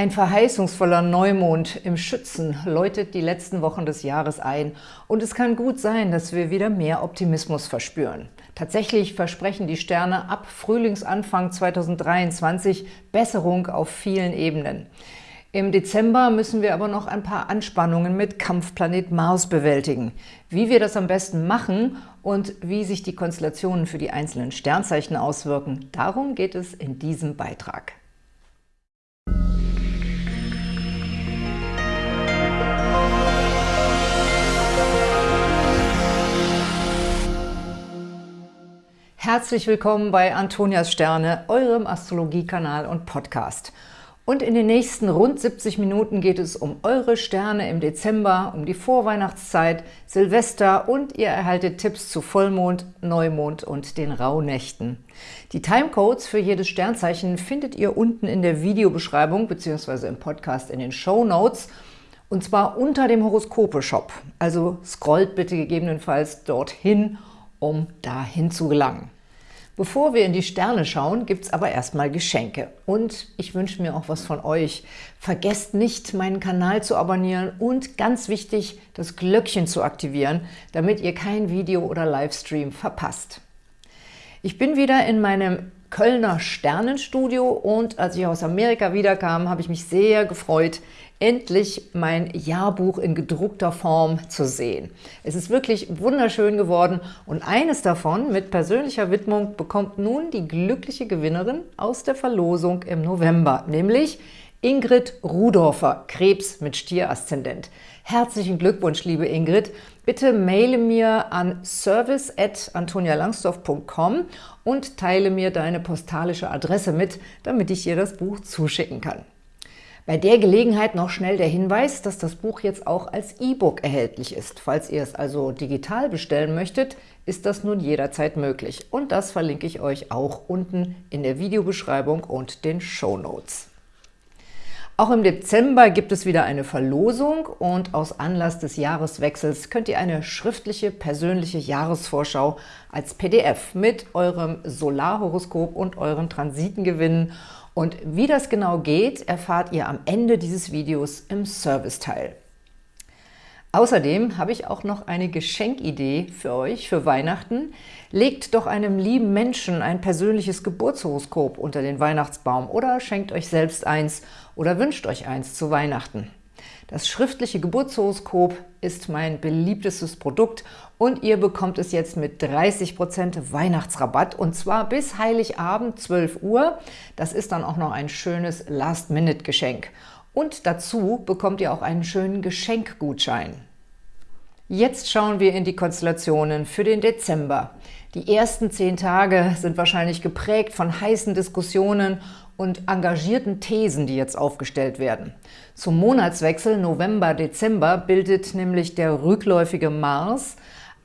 Ein verheißungsvoller Neumond im Schützen läutet die letzten Wochen des Jahres ein und es kann gut sein, dass wir wieder mehr Optimismus verspüren. Tatsächlich versprechen die Sterne ab Frühlingsanfang 2023 Besserung auf vielen Ebenen. Im Dezember müssen wir aber noch ein paar Anspannungen mit Kampfplanet Mars bewältigen. Wie wir das am besten machen und wie sich die Konstellationen für die einzelnen Sternzeichen auswirken, darum geht es in diesem Beitrag. Herzlich willkommen bei Antonias Sterne, eurem Astrologiekanal und Podcast. Und in den nächsten rund 70 Minuten geht es um eure Sterne im Dezember, um die Vorweihnachtszeit, Silvester und ihr erhaltet Tipps zu Vollmond, Neumond und den Rauhnächten. Die Timecodes für jedes Sternzeichen findet ihr unten in der Videobeschreibung bzw. im Podcast in den Show Notes und zwar unter dem Horoskope-Shop. Also scrollt bitte gegebenenfalls dorthin, um dahin zu gelangen. Bevor wir in die Sterne schauen, gibt es aber erstmal Geschenke. Und ich wünsche mir auch was von euch. Vergesst nicht, meinen Kanal zu abonnieren und ganz wichtig, das Glöckchen zu aktivieren, damit ihr kein Video oder Livestream verpasst. Ich bin wieder in meinem Kölner Sternenstudio und als ich aus Amerika wiederkam, habe ich mich sehr gefreut, endlich mein Jahrbuch in gedruckter Form zu sehen. Es ist wirklich wunderschön geworden und eines davon mit persönlicher Widmung bekommt nun die glückliche Gewinnerin aus der Verlosung im November, nämlich Ingrid Rudorfer, Krebs mit Stieraszendent. Herzlichen Glückwunsch, liebe Ingrid. Bitte maile mir an service.antonialangsdorf.com und teile mir deine postalische Adresse mit, damit ich dir das Buch zuschicken kann. Bei der Gelegenheit noch schnell der Hinweis, dass das Buch jetzt auch als E-Book erhältlich ist. Falls ihr es also digital bestellen möchtet, ist das nun jederzeit möglich. Und das verlinke ich euch auch unten in der Videobeschreibung und den Show Notes. Auch im Dezember gibt es wieder eine Verlosung und aus Anlass des Jahreswechsels könnt ihr eine schriftliche persönliche Jahresvorschau als PDF mit eurem Solarhoroskop und euren Transiten gewinnen und wie das genau geht, erfahrt ihr am Ende dieses Videos im Serviceteil. Außerdem habe ich auch noch eine Geschenkidee für euch für Weihnachten. Legt doch einem lieben Menschen ein persönliches Geburtshoroskop unter den Weihnachtsbaum oder schenkt euch selbst eins oder wünscht euch eins zu Weihnachten. Das schriftliche Geburtshoroskop ist mein beliebtestes Produkt und ihr bekommt es jetzt mit 30% Weihnachtsrabatt und zwar bis Heiligabend 12 Uhr. Das ist dann auch noch ein schönes Last-Minute-Geschenk. Und dazu bekommt ihr auch einen schönen Geschenkgutschein. Jetzt schauen wir in die Konstellationen für den Dezember. Die ersten zehn Tage sind wahrscheinlich geprägt von heißen Diskussionen und engagierten Thesen, die jetzt aufgestellt werden. Zum Monatswechsel November-Dezember bildet nämlich der rückläufige Mars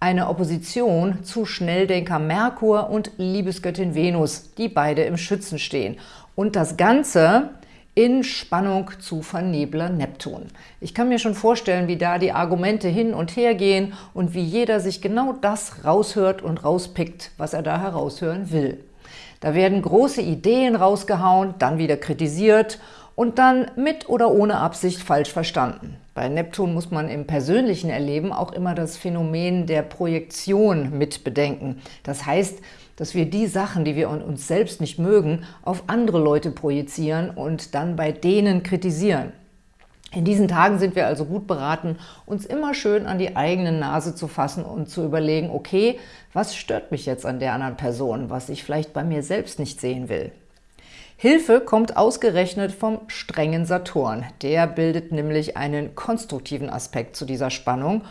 eine Opposition zu Schnelldenker Merkur und Liebesgöttin Venus, die beide im Schützen stehen. Und das Ganze in Spannung zu Vernebler Neptun. Ich kann mir schon vorstellen, wie da die Argumente hin und her gehen und wie jeder sich genau das raushört und rauspickt, was er da heraushören will. Da werden große Ideen rausgehauen, dann wieder kritisiert und dann mit oder ohne Absicht falsch verstanden. Bei Neptun muss man im persönlichen Erleben auch immer das Phänomen der Projektion mit bedenken. Das heißt, dass wir die Sachen, die wir uns selbst nicht mögen, auf andere Leute projizieren und dann bei denen kritisieren. In diesen Tagen sind wir also gut beraten, uns immer schön an die eigene Nase zu fassen und zu überlegen, okay, was stört mich jetzt an der anderen Person, was ich vielleicht bei mir selbst nicht sehen will. Hilfe kommt ausgerechnet vom strengen Saturn. Der bildet nämlich einen konstruktiven Aspekt zu dieser Spannung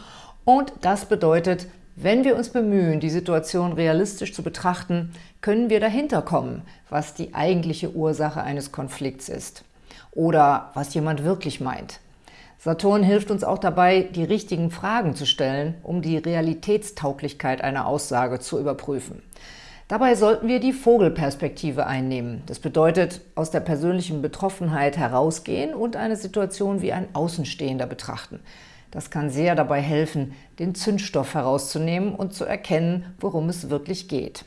und das bedeutet, wenn wir uns bemühen, die Situation realistisch zu betrachten, können wir dahinter kommen, was die eigentliche Ursache eines Konflikts ist oder was jemand wirklich meint. Saturn hilft uns auch dabei, die richtigen Fragen zu stellen, um die Realitätstauglichkeit einer Aussage zu überprüfen. Dabei sollten wir die Vogelperspektive einnehmen. Das bedeutet, aus der persönlichen Betroffenheit herausgehen und eine Situation wie ein Außenstehender betrachten. Das kann sehr dabei helfen, den Zündstoff herauszunehmen und zu erkennen, worum es wirklich geht.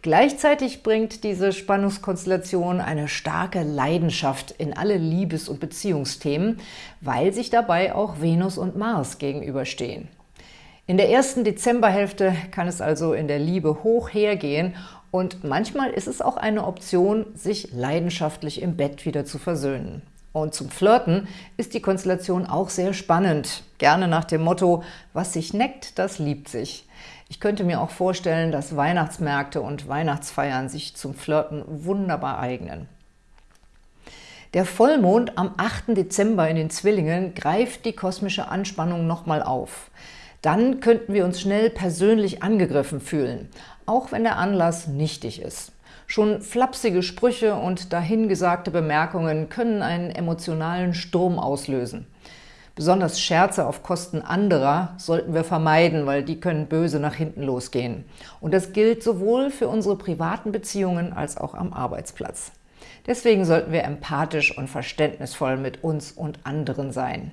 Gleichzeitig bringt diese Spannungskonstellation eine starke Leidenschaft in alle Liebes- und Beziehungsthemen, weil sich dabei auch Venus und Mars gegenüberstehen. In der ersten Dezemberhälfte kann es also in der Liebe hoch hergehen und manchmal ist es auch eine Option, sich leidenschaftlich im Bett wieder zu versöhnen. Und zum Flirten ist die Konstellation auch sehr spannend. Gerne nach dem Motto, was sich neckt, das liebt sich. Ich könnte mir auch vorstellen, dass Weihnachtsmärkte und Weihnachtsfeiern sich zum Flirten wunderbar eignen. Der Vollmond am 8. Dezember in den Zwillingen greift die kosmische Anspannung nochmal auf. Dann könnten wir uns schnell persönlich angegriffen fühlen, auch wenn der Anlass nichtig ist. Schon flapsige Sprüche und dahingesagte Bemerkungen können einen emotionalen Sturm auslösen. Besonders Scherze auf Kosten anderer sollten wir vermeiden, weil die können böse nach hinten losgehen. Und das gilt sowohl für unsere privaten Beziehungen als auch am Arbeitsplatz. Deswegen sollten wir empathisch und verständnisvoll mit uns und anderen sein.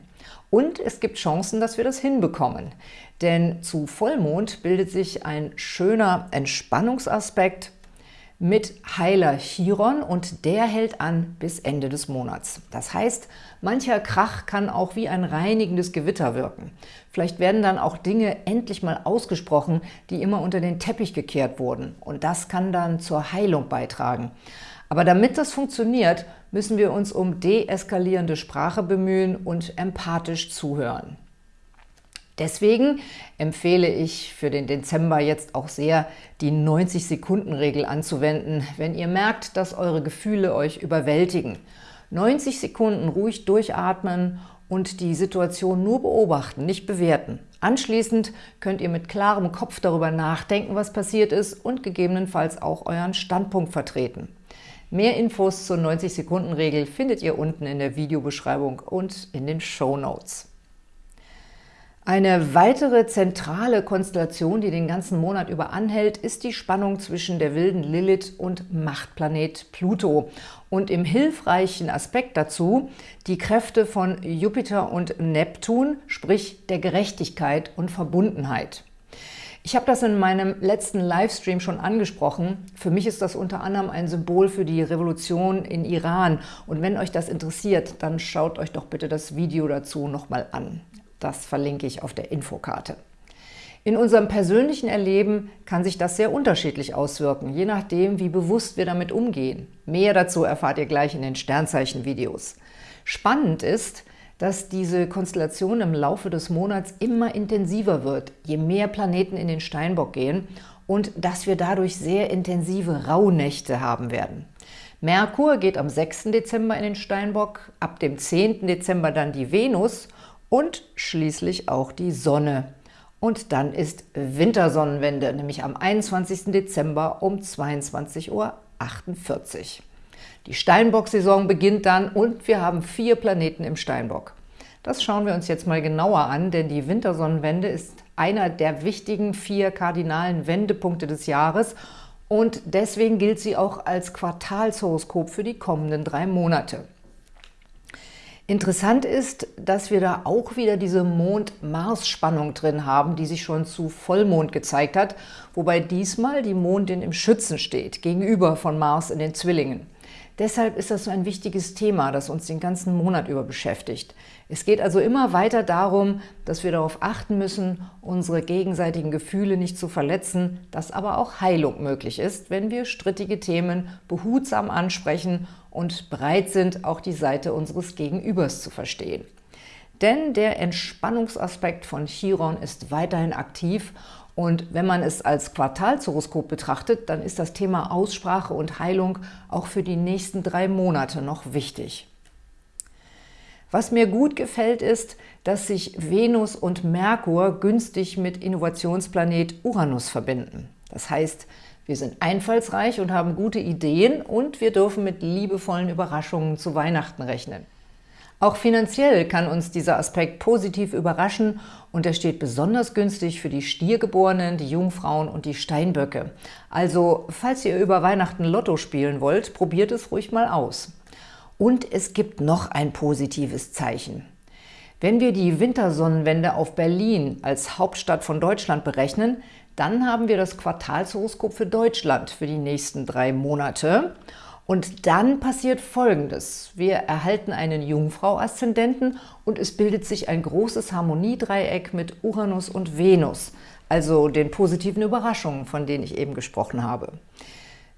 Und es gibt Chancen, dass wir das hinbekommen. Denn zu Vollmond bildet sich ein schöner Entspannungsaspekt mit Heiler Chiron und der hält an bis Ende des Monats. Das heißt, mancher Krach kann auch wie ein reinigendes Gewitter wirken. Vielleicht werden dann auch Dinge endlich mal ausgesprochen, die immer unter den Teppich gekehrt wurden. Und das kann dann zur Heilung beitragen. Aber damit das funktioniert, müssen wir uns um deeskalierende Sprache bemühen und empathisch zuhören. Deswegen empfehle ich für den Dezember jetzt auch sehr, die 90-Sekunden-Regel anzuwenden, wenn ihr merkt, dass eure Gefühle euch überwältigen. 90 Sekunden ruhig durchatmen und die Situation nur beobachten, nicht bewerten. Anschließend könnt ihr mit klarem Kopf darüber nachdenken, was passiert ist und gegebenenfalls auch euren Standpunkt vertreten. Mehr Infos zur 90-Sekunden-Regel findet ihr unten in der Videobeschreibung und in den Show Notes. Eine weitere zentrale Konstellation, die den ganzen Monat über anhält, ist die Spannung zwischen der wilden Lilith und Machtplanet Pluto und im hilfreichen Aspekt dazu die Kräfte von Jupiter und Neptun, sprich der Gerechtigkeit und Verbundenheit. Ich habe das in meinem letzten Livestream schon angesprochen. Für mich ist das unter anderem ein Symbol für die Revolution in Iran. Und wenn euch das interessiert, dann schaut euch doch bitte das Video dazu nochmal an. Das verlinke ich auf der Infokarte. In unserem persönlichen Erleben kann sich das sehr unterschiedlich auswirken, je nachdem, wie bewusst wir damit umgehen. Mehr dazu erfahrt ihr gleich in den Sternzeichen-Videos. Spannend ist, dass diese Konstellation im Laufe des Monats immer intensiver wird, je mehr Planeten in den Steinbock gehen und dass wir dadurch sehr intensive Rauhnächte haben werden. Merkur geht am 6. Dezember in den Steinbock, ab dem 10. Dezember dann die Venus und schließlich auch die Sonne. Und dann ist Wintersonnenwende, nämlich am 21. Dezember um 22.48 Uhr. Die Steinbock-Saison beginnt dann und wir haben vier Planeten im Steinbock. Das schauen wir uns jetzt mal genauer an, denn die Wintersonnenwende ist einer der wichtigen vier kardinalen Wendepunkte des Jahres und deswegen gilt sie auch als Quartalshoroskop für die kommenden drei Monate. Interessant ist, dass wir da auch wieder diese Mond-Mars-Spannung drin haben, die sich schon zu Vollmond gezeigt hat, wobei diesmal die Mondin im Schützen steht, gegenüber von Mars in den Zwillingen. Deshalb ist das so ein wichtiges Thema, das uns den ganzen Monat über beschäftigt. Es geht also immer weiter darum, dass wir darauf achten müssen, unsere gegenseitigen Gefühle nicht zu verletzen, dass aber auch Heilung möglich ist, wenn wir strittige Themen behutsam ansprechen und bereit sind, auch die Seite unseres Gegenübers zu verstehen. Denn der Entspannungsaspekt von Chiron ist weiterhin aktiv und wenn man es als Quartalshoroskop betrachtet, dann ist das Thema Aussprache und Heilung auch für die nächsten drei Monate noch wichtig. Was mir gut gefällt, ist, dass sich Venus und Merkur günstig mit Innovationsplanet Uranus verbinden. Das heißt, wir sind einfallsreich und haben gute Ideen und wir dürfen mit liebevollen Überraschungen zu Weihnachten rechnen. Auch finanziell kann uns dieser Aspekt positiv überraschen und er steht besonders günstig für die Stiergeborenen, die Jungfrauen und die Steinböcke. Also, falls ihr über Weihnachten Lotto spielen wollt, probiert es ruhig mal aus. Und es gibt noch ein positives Zeichen. Wenn wir die Wintersonnenwende auf Berlin als Hauptstadt von Deutschland berechnen, dann haben wir das Quartalshoroskop für Deutschland für die nächsten drei Monate. Und dann passiert Folgendes. Wir erhalten einen Jungfrau-Aszendenten und es bildet sich ein großes Harmoniedreieck mit Uranus und Venus, also den positiven Überraschungen, von denen ich eben gesprochen habe.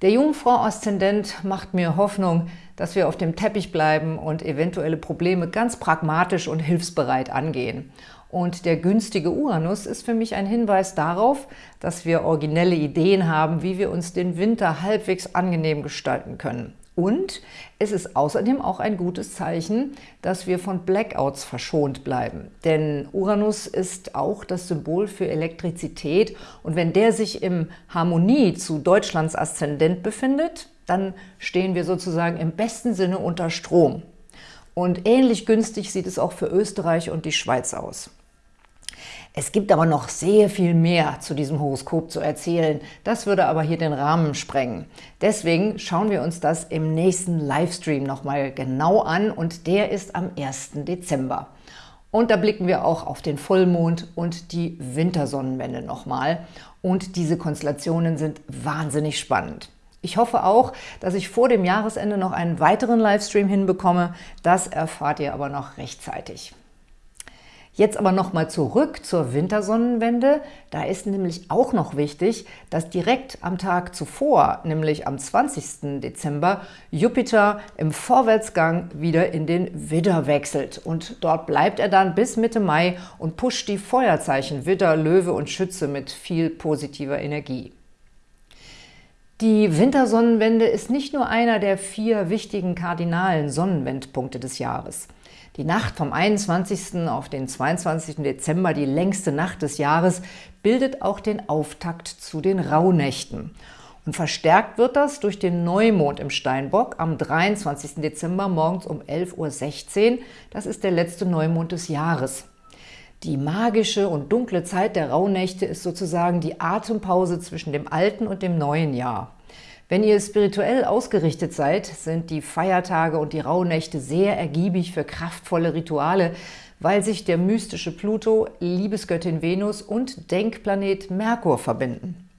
Der Jungfrau-Aszendent macht mir Hoffnung, dass wir auf dem Teppich bleiben und eventuelle Probleme ganz pragmatisch und hilfsbereit angehen. Und der günstige Uranus ist für mich ein Hinweis darauf, dass wir originelle Ideen haben, wie wir uns den Winter halbwegs angenehm gestalten können. Und es ist außerdem auch ein gutes Zeichen, dass wir von Blackouts verschont bleiben. Denn Uranus ist auch das Symbol für Elektrizität und wenn der sich im Harmonie zu Deutschlands Aszendent befindet, dann stehen wir sozusagen im besten Sinne unter Strom. Und ähnlich günstig sieht es auch für Österreich und die Schweiz aus. Es gibt aber noch sehr viel mehr zu diesem Horoskop zu erzählen. Das würde aber hier den Rahmen sprengen. Deswegen schauen wir uns das im nächsten Livestream nochmal genau an und der ist am 1. Dezember. Und da blicken wir auch auf den Vollmond und die Wintersonnenwende nochmal. Und diese Konstellationen sind wahnsinnig spannend. Ich hoffe auch, dass ich vor dem Jahresende noch einen weiteren Livestream hinbekomme. Das erfahrt ihr aber noch rechtzeitig. Jetzt aber nochmal zurück zur Wintersonnenwende. Da ist nämlich auch noch wichtig, dass direkt am Tag zuvor, nämlich am 20. Dezember, Jupiter im Vorwärtsgang wieder in den Widder wechselt. Und dort bleibt er dann bis Mitte Mai und pusht die Feuerzeichen Widder, Löwe und Schütze mit viel positiver Energie. Die Wintersonnenwende ist nicht nur einer der vier wichtigen kardinalen Sonnenwendpunkte des Jahres. Die Nacht vom 21. auf den 22. Dezember, die längste Nacht des Jahres, bildet auch den Auftakt zu den Rauhnächten. Und verstärkt wird das durch den Neumond im Steinbock am 23. Dezember morgens um 11.16 Uhr. Das ist der letzte Neumond des Jahres. Die magische und dunkle Zeit der Rauhnächte ist sozusagen die Atempause zwischen dem alten und dem neuen Jahr. Wenn ihr spirituell ausgerichtet seid, sind die Feiertage und die Rauhnächte sehr ergiebig für kraftvolle Rituale, weil sich der mystische Pluto, Liebesgöttin Venus und Denkplanet Merkur verbinden.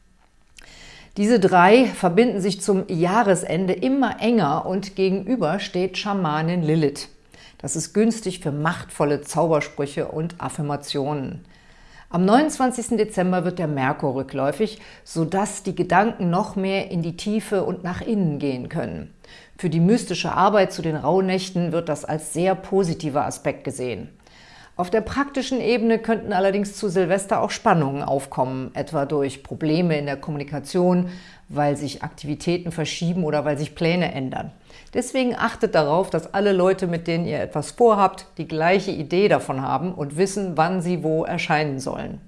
Diese drei verbinden sich zum Jahresende immer enger und gegenüber steht Schamanin Lilith. Das ist günstig für machtvolle Zaubersprüche und Affirmationen. Am 29. Dezember wird der Merkur rückläufig, sodass die Gedanken noch mehr in die Tiefe und nach innen gehen können. Für die mystische Arbeit zu den Rauhnächten wird das als sehr positiver Aspekt gesehen. Auf der praktischen Ebene könnten allerdings zu Silvester auch Spannungen aufkommen, etwa durch Probleme in der Kommunikation, weil sich Aktivitäten verschieben oder weil sich Pläne ändern. Deswegen achtet darauf, dass alle Leute, mit denen ihr etwas vorhabt, die gleiche Idee davon haben und wissen, wann sie wo erscheinen sollen.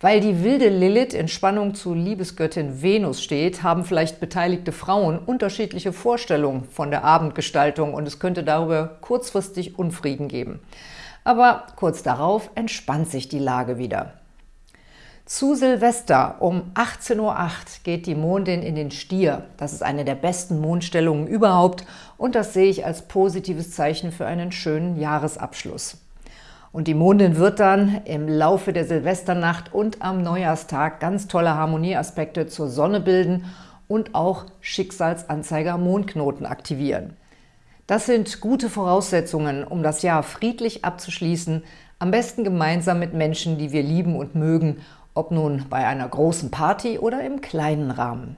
Weil die wilde Lilith in Spannung zu Liebesgöttin Venus steht, haben vielleicht beteiligte Frauen unterschiedliche Vorstellungen von der Abendgestaltung und es könnte darüber kurzfristig Unfrieden geben. Aber kurz darauf entspannt sich die Lage wieder. Zu Silvester um 18.08 Uhr geht die Mondin in den Stier. Das ist eine der besten Mondstellungen überhaupt und das sehe ich als positives Zeichen für einen schönen Jahresabschluss. Und die Mondin wird dann im Laufe der Silvesternacht und am Neujahrstag ganz tolle Harmonieaspekte zur Sonne bilden und auch Schicksalsanzeiger Mondknoten aktivieren. Das sind gute Voraussetzungen, um das Jahr friedlich abzuschließen, am besten gemeinsam mit Menschen, die wir lieben und mögen ob nun bei einer großen Party oder im kleinen Rahmen.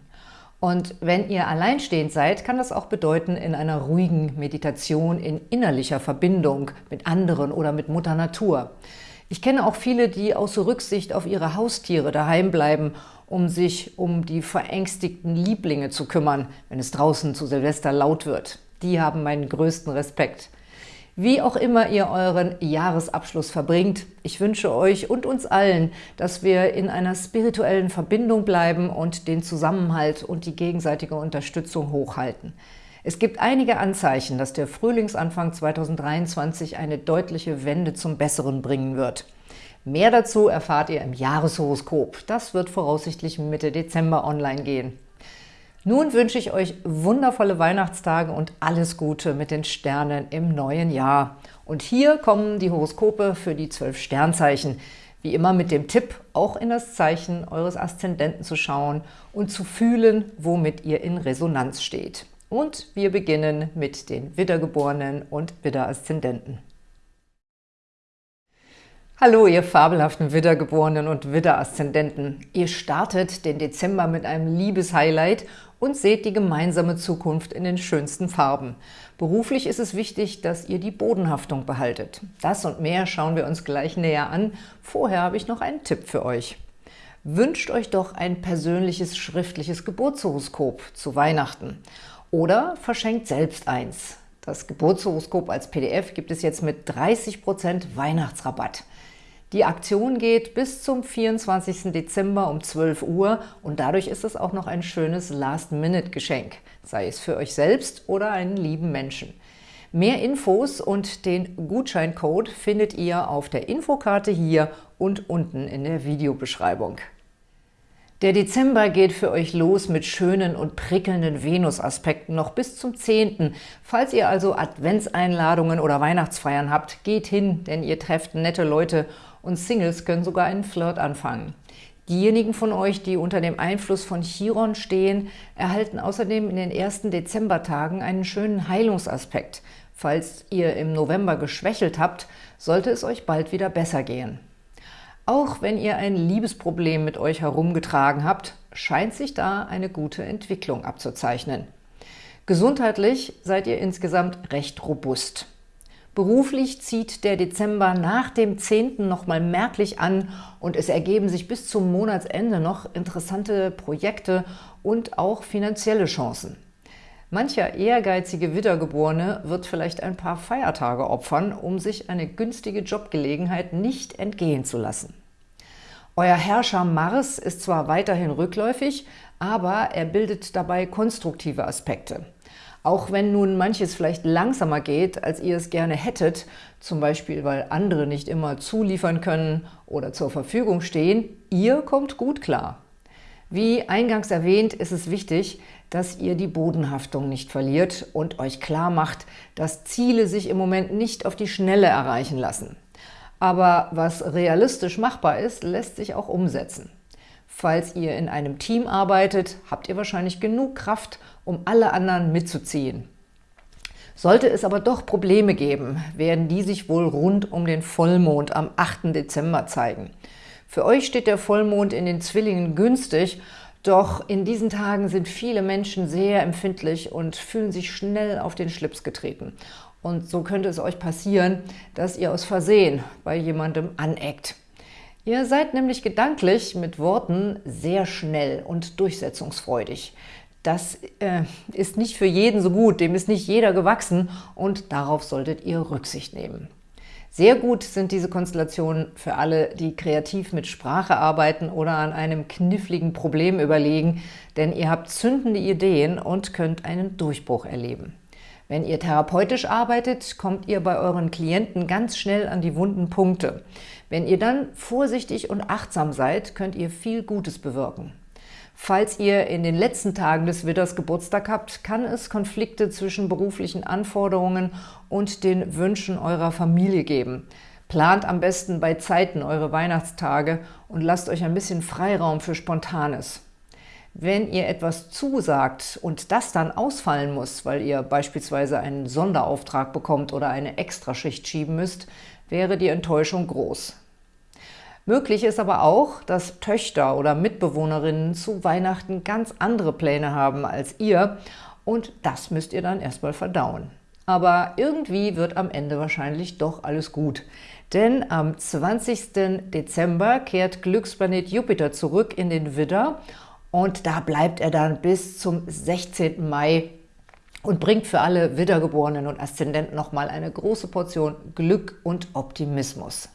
Und wenn ihr alleinstehend seid, kann das auch bedeuten, in einer ruhigen Meditation, in innerlicher Verbindung mit anderen oder mit Mutter Natur. Ich kenne auch viele, die aus Rücksicht auf ihre Haustiere daheim bleiben, um sich um die verängstigten Lieblinge zu kümmern, wenn es draußen zu Silvester laut wird. Die haben meinen größten Respekt. Wie auch immer ihr euren Jahresabschluss verbringt, ich wünsche euch und uns allen, dass wir in einer spirituellen Verbindung bleiben und den Zusammenhalt und die gegenseitige Unterstützung hochhalten. Es gibt einige Anzeichen, dass der Frühlingsanfang 2023 eine deutliche Wende zum Besseren bringen wird. Mehr dazu erfahrt ihr im Jahreshoroskop. Das wird voraussichtlich Mitte Dezember online gehen. Nun wünsche ich euch wundervolle Weihnachtstage und alles Gute mit den Sternen im neuen Jahr. Und hier kommen die Horoskope für die zwölf Sternzeichen. Wie immer mit dem Tipp, auch in das Zeichen eures Aszendenten zu schauen und zu fühlen, womit ihr in Resonanz steht. Und wir beginnen mit den Widdergeborenen und Widderaszendenten. Hallo, ihr fabelhaften Widdergeborenen und Widderaszendenten. Ihr startet den Dezember mit einem Liebeshighlight und seht die gemeinsame Zukunft in den schönsten Farben. Beruflich ist es wichtig, dass ihr die Bodenhaftung behaltet. Das und mehr schauen wir uns gleich näher an. Vorher habe ich noch einen Tipp für euch. Wünscht euch doch ein persönliches schriftliches Geburtshoroskop zu Weihnachten oder verschenkt selbst eins. Das Geburtshoroskop als PDF gibt es jetzt mit 30% Weihnachtsrabatt. Die Aktion geht bis zum 24. Dezember um 12 Uhr und dadurch ist es auch noch ein schönes Last-Minute-Geschenk, sei es für euch selbst oder einen lieben Menschen. Mehr Infos und den Gutscheincode findet ihr auf der Infokarte hier und unten in der Videobeschreibung. Der Dezember geht für euch los mit schönen und prickelnden Venus-Aspekten noch bis zum 10. Falls ihr also Adventseinladungen oder Weihnachtsfeiern habt, geht hin, denn ihr trefft nette Leute und Singles können sogar einen Flirt anfangen. Diejenigen von euch, die unter dem Einfluss von Chiron stehen, erhalten außerdem in den ersten Dezembertagen einen schönen Heilungsaspekt. Falls ihr im November geschwächelt habt, sollte es euch bald wieder besser gehen. Auch wenn ihr ein Liebesproblem mit euch herumgetragen habt, scheint sich da eine gute Entwicklung abzuzeichnen. Gesundheitlich seid ihr insgesamt recht robust. Beruflich zieht der Dezember nach dem 10. nochmal merklich an und es ergeben sich bis zum Monatsende noch interessante Projekte und auch finanzielle Chancen. Mancher ehrgeizige Widdergeborene wird vielleicht ein paar Feiertage opfern, um sich eine günstige Jobgelegenheit nicht entgehen zu lassen. Euer Herrscher Mars ist zwar weiterhin rückläufig, aber er bildet dabei konstruktive Aspekte. Auch wenn nun manches vielleicht langsamer geht, als ihr es gerne hättet, zum Beispiel weil andere nicht immer zuliefern können oder zur Verfügung stehen, ihr kommt gut klar. Wie eingangs erwähnt, ist es wichtig, dass ihr die Bodenhaftung nicht verliert und euch klar macht, dass Ziele sich im Moment nicht auf die Schnelle erreichen lassen. Aber was realistisch machbar ist, lässt sich auch umsetzen. Falls ihr in einem Team arbeitet, habt ihr wahrscheinlich genug Kraft, um alle anderen mitzuziehen. Sollte es aber doch Probleme geben, werden die sich wohl rund um den Vollmond am 8. Dezember zeigen. Für euch steht der Vollmond in den Zwillingen günstig, doch in diesen Tagen sind viele Menschen sehr empfindlich und fühlen sich schnell auf den Schlips getreten. Und so könnte es euch passieren, dass ihr aus Versehen bei jemandem aneckt. Ihr seid nämlich gedanklich mit Worten sehr schnell und durchsetzungsfreudig. Das äh, ist nicht für jeden so gut, dem ist nicht jeder gewachsen und darauf solltet ihr Rücksicht nehmen. Sehr gut sind diese Konstellationen für alle, die kreativ mit Sprache arbeiten oder an einem kniffligen Problem überlegen, denn ihr habt zündende Ideen und könnt einen Durchbruch erleben. Wenn ihr therapeutisch arbeitet, kommt ihr bei euren Klienten ganz schnell an die wunden Punkte. Wenn ihr dann vorsichtig und achtsam seid, könnt ihr viel Gutes bewirken. Falls ihr in den letzten Tagen des Widders Geburtstag habt, kann es Konflikte zwischen beruflichen Anforderungen und den Wünschen eurer Familie geben. Plant am besten bei Zeiten eure Weihnachtstage und lasst euch ein bisschen Freiraum für Spontanes. Wenn ihr etwas zusagt und das dann ausfallen muss, weil ihr beispielsweise einen Sonderauftrag bekommt oder eine Extraschicht schieben müsst, wäre die Enttäuschung groß. Möglich ist aber auch, dass Töchter oder Mitbewohnerinnen zu Weihnachten ganz andere Pläne haben als ihr und das müsst ihr dann erstmal verdauen. Aber irgendwie wird am Ende wahrscheinlich doch alles gut. Denn am 20. Dezember kehrt Glücksplanet Jupiter zurück in den Widder und da bleibt er dann bis zum 16. Mai und bringt für alle Widdergeborenen und Aszendenten nochmal eine große Portion Glück und Optimismus.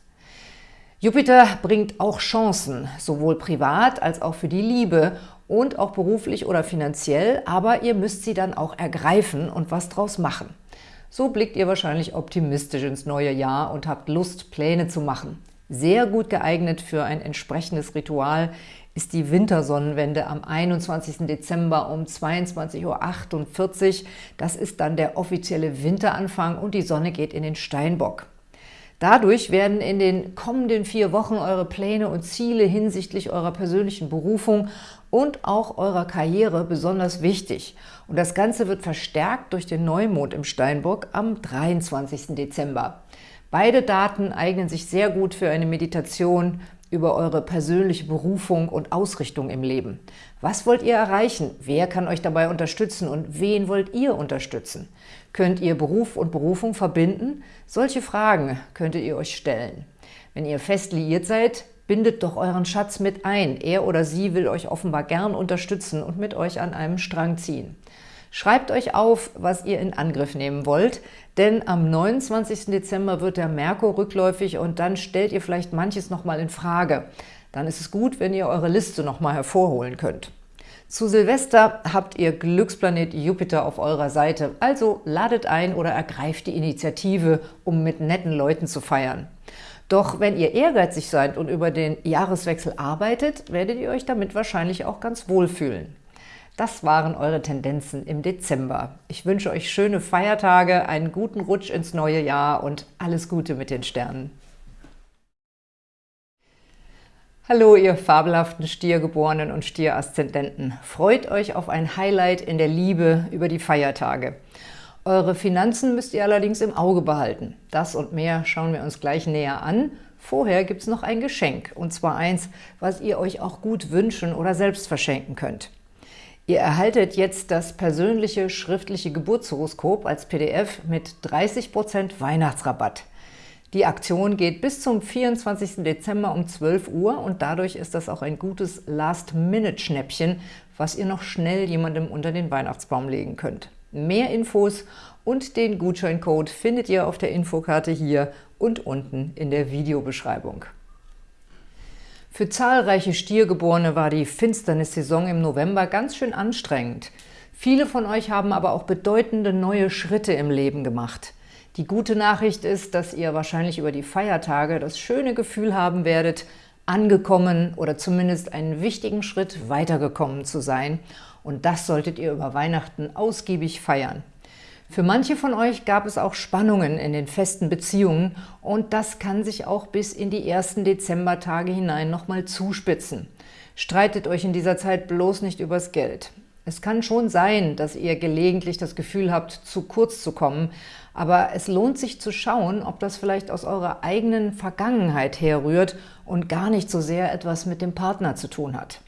Jupiter bringt auch Chancen, sowohl privat als auch für die Liebe und auch beruflich oder finanziell, aber ihr müsst sie dann auch ergreifen und was draus machen. So blickt ihr wahrscheinlich optimistisch ins neue Jahr und habt Lust, Pläne zu machen. Sehr gut geeignet für ein entsprechendes Ritual ist die Wintersonnenwende am 21. Dezember um 22.48 Uhr. Das ist dann der offizielle Winteranfang und die Sonne geht in den Steinbock. Dadurch werden in den kommenden vier Wochen eure Pläne und Ziele hinsichtlich eurer persönlichen Berufung und auch eurer Karriere besonders wichtig. Und das Ganze wird verstärkt durch den Neumond im Steinbock am 23. Dezember. Beide Daten eignen sich sehr gut für eine Meditation über eure persönliche Berufung und Ausrichtung im Leben. Was wollt ihr erreichen? Wer kann euch dabei unterstützen und wen wollt ihr unterstützen? Könnt ihr Beruf und Berufung verbinden? Solche Fragen könntet ihr euch stellen. Wenn ihr fest liiert seid, bindet doch euren Schatz mit ein. Er oder sie will euch offenbar gern unterstützen und mit euch an einem Strang ziehen. Schreibt euch auf, was ihr in Angriff nehmen wollt, denn am 29. Dezember wird der Merkur rückläufig und dann stellt ihr vielleicht manches nochmal in Frage. Dann ist es gut, wenn ihr eure Liste nochmal hervorholen könnt. Zu Silvester habt ihr Glücksplanet Jupiter auf eurer Seite, also ladet ein oder ergreift die Initiative, um mit netten Leuten zu feiern. Doch wenn ihr ehrgeizig seid und über den Jahreswechsel arbeitet, werdet ihr euch damit wahrscheinlich auch ganz wohlfühlen. Das waren eure Tendenzen im Dezember. Ich wünsche euch schöne Feiertage, einen guten Rutsch ins neue Jahr und alles Gute mit den Sternen. Hallo, ihr fabelhaften Stiergeborenen und Stieraszendenten. Freut euch auf ein Highlight in der Liebe über die Feiertage. Eure Finanzen müsst ihr allerdings im Auge behalten. Das und mehr schauen wir uns gleich näher an. Vorher gibt es noch ein Geschenk, und zwar eins, was ihr euch auch gut wünschen oder selbst verschenken könnt. Ihr erhaltet jetzt das persönliche schriftliche Geburtshoroskop als PDF mit 30% Weihnachtsrabatt. Die Aktion geht bis zum 24. Dezember um 12 Uhr und dadurch ist das auch ein gutes Last-Minute-Schnäppchen, was ihr noch schnell jemandem unter den Weihnachtsbaum legen könnt. Mehr Infos und den Gutscheincode findet ihr auf der Infokarte hier und unten in der Videobeschreibung. Für zahlreiche Stiergeborene war die Finsternissaison im November ganz schön anstrengend. Viele von euch haben aber auch bedeutende neue Schritte im Leben gemacht. Die gute Nachricht ist, dass ihr wahrscheinlich über die Feiertage das schöne Gefühl haben werdet, angekommen oder zumindest einen wichtigen Schritt weitergekommen zu sein. Und das solltet ihr über Weihnachten ausgiebig feiern. Für manche von euch gab es auch Spannungen in den festen Beziehungen und das kann sich auch bis in die ersten Dezembertage hinein nochmal zuspitzen. Streitet euch in dieser Zeit bloß nicht übers Geld. Es kann schon sein, dass ihr gelegentlich das Gefühl habt, zu kurz zu kommen, aber es lohnt sich zu schauen, ob das vielleicht aus eurer eigenen Vergangenheit herrührt und gar nicht so sehr etwas mit dem Partner zu tun hat.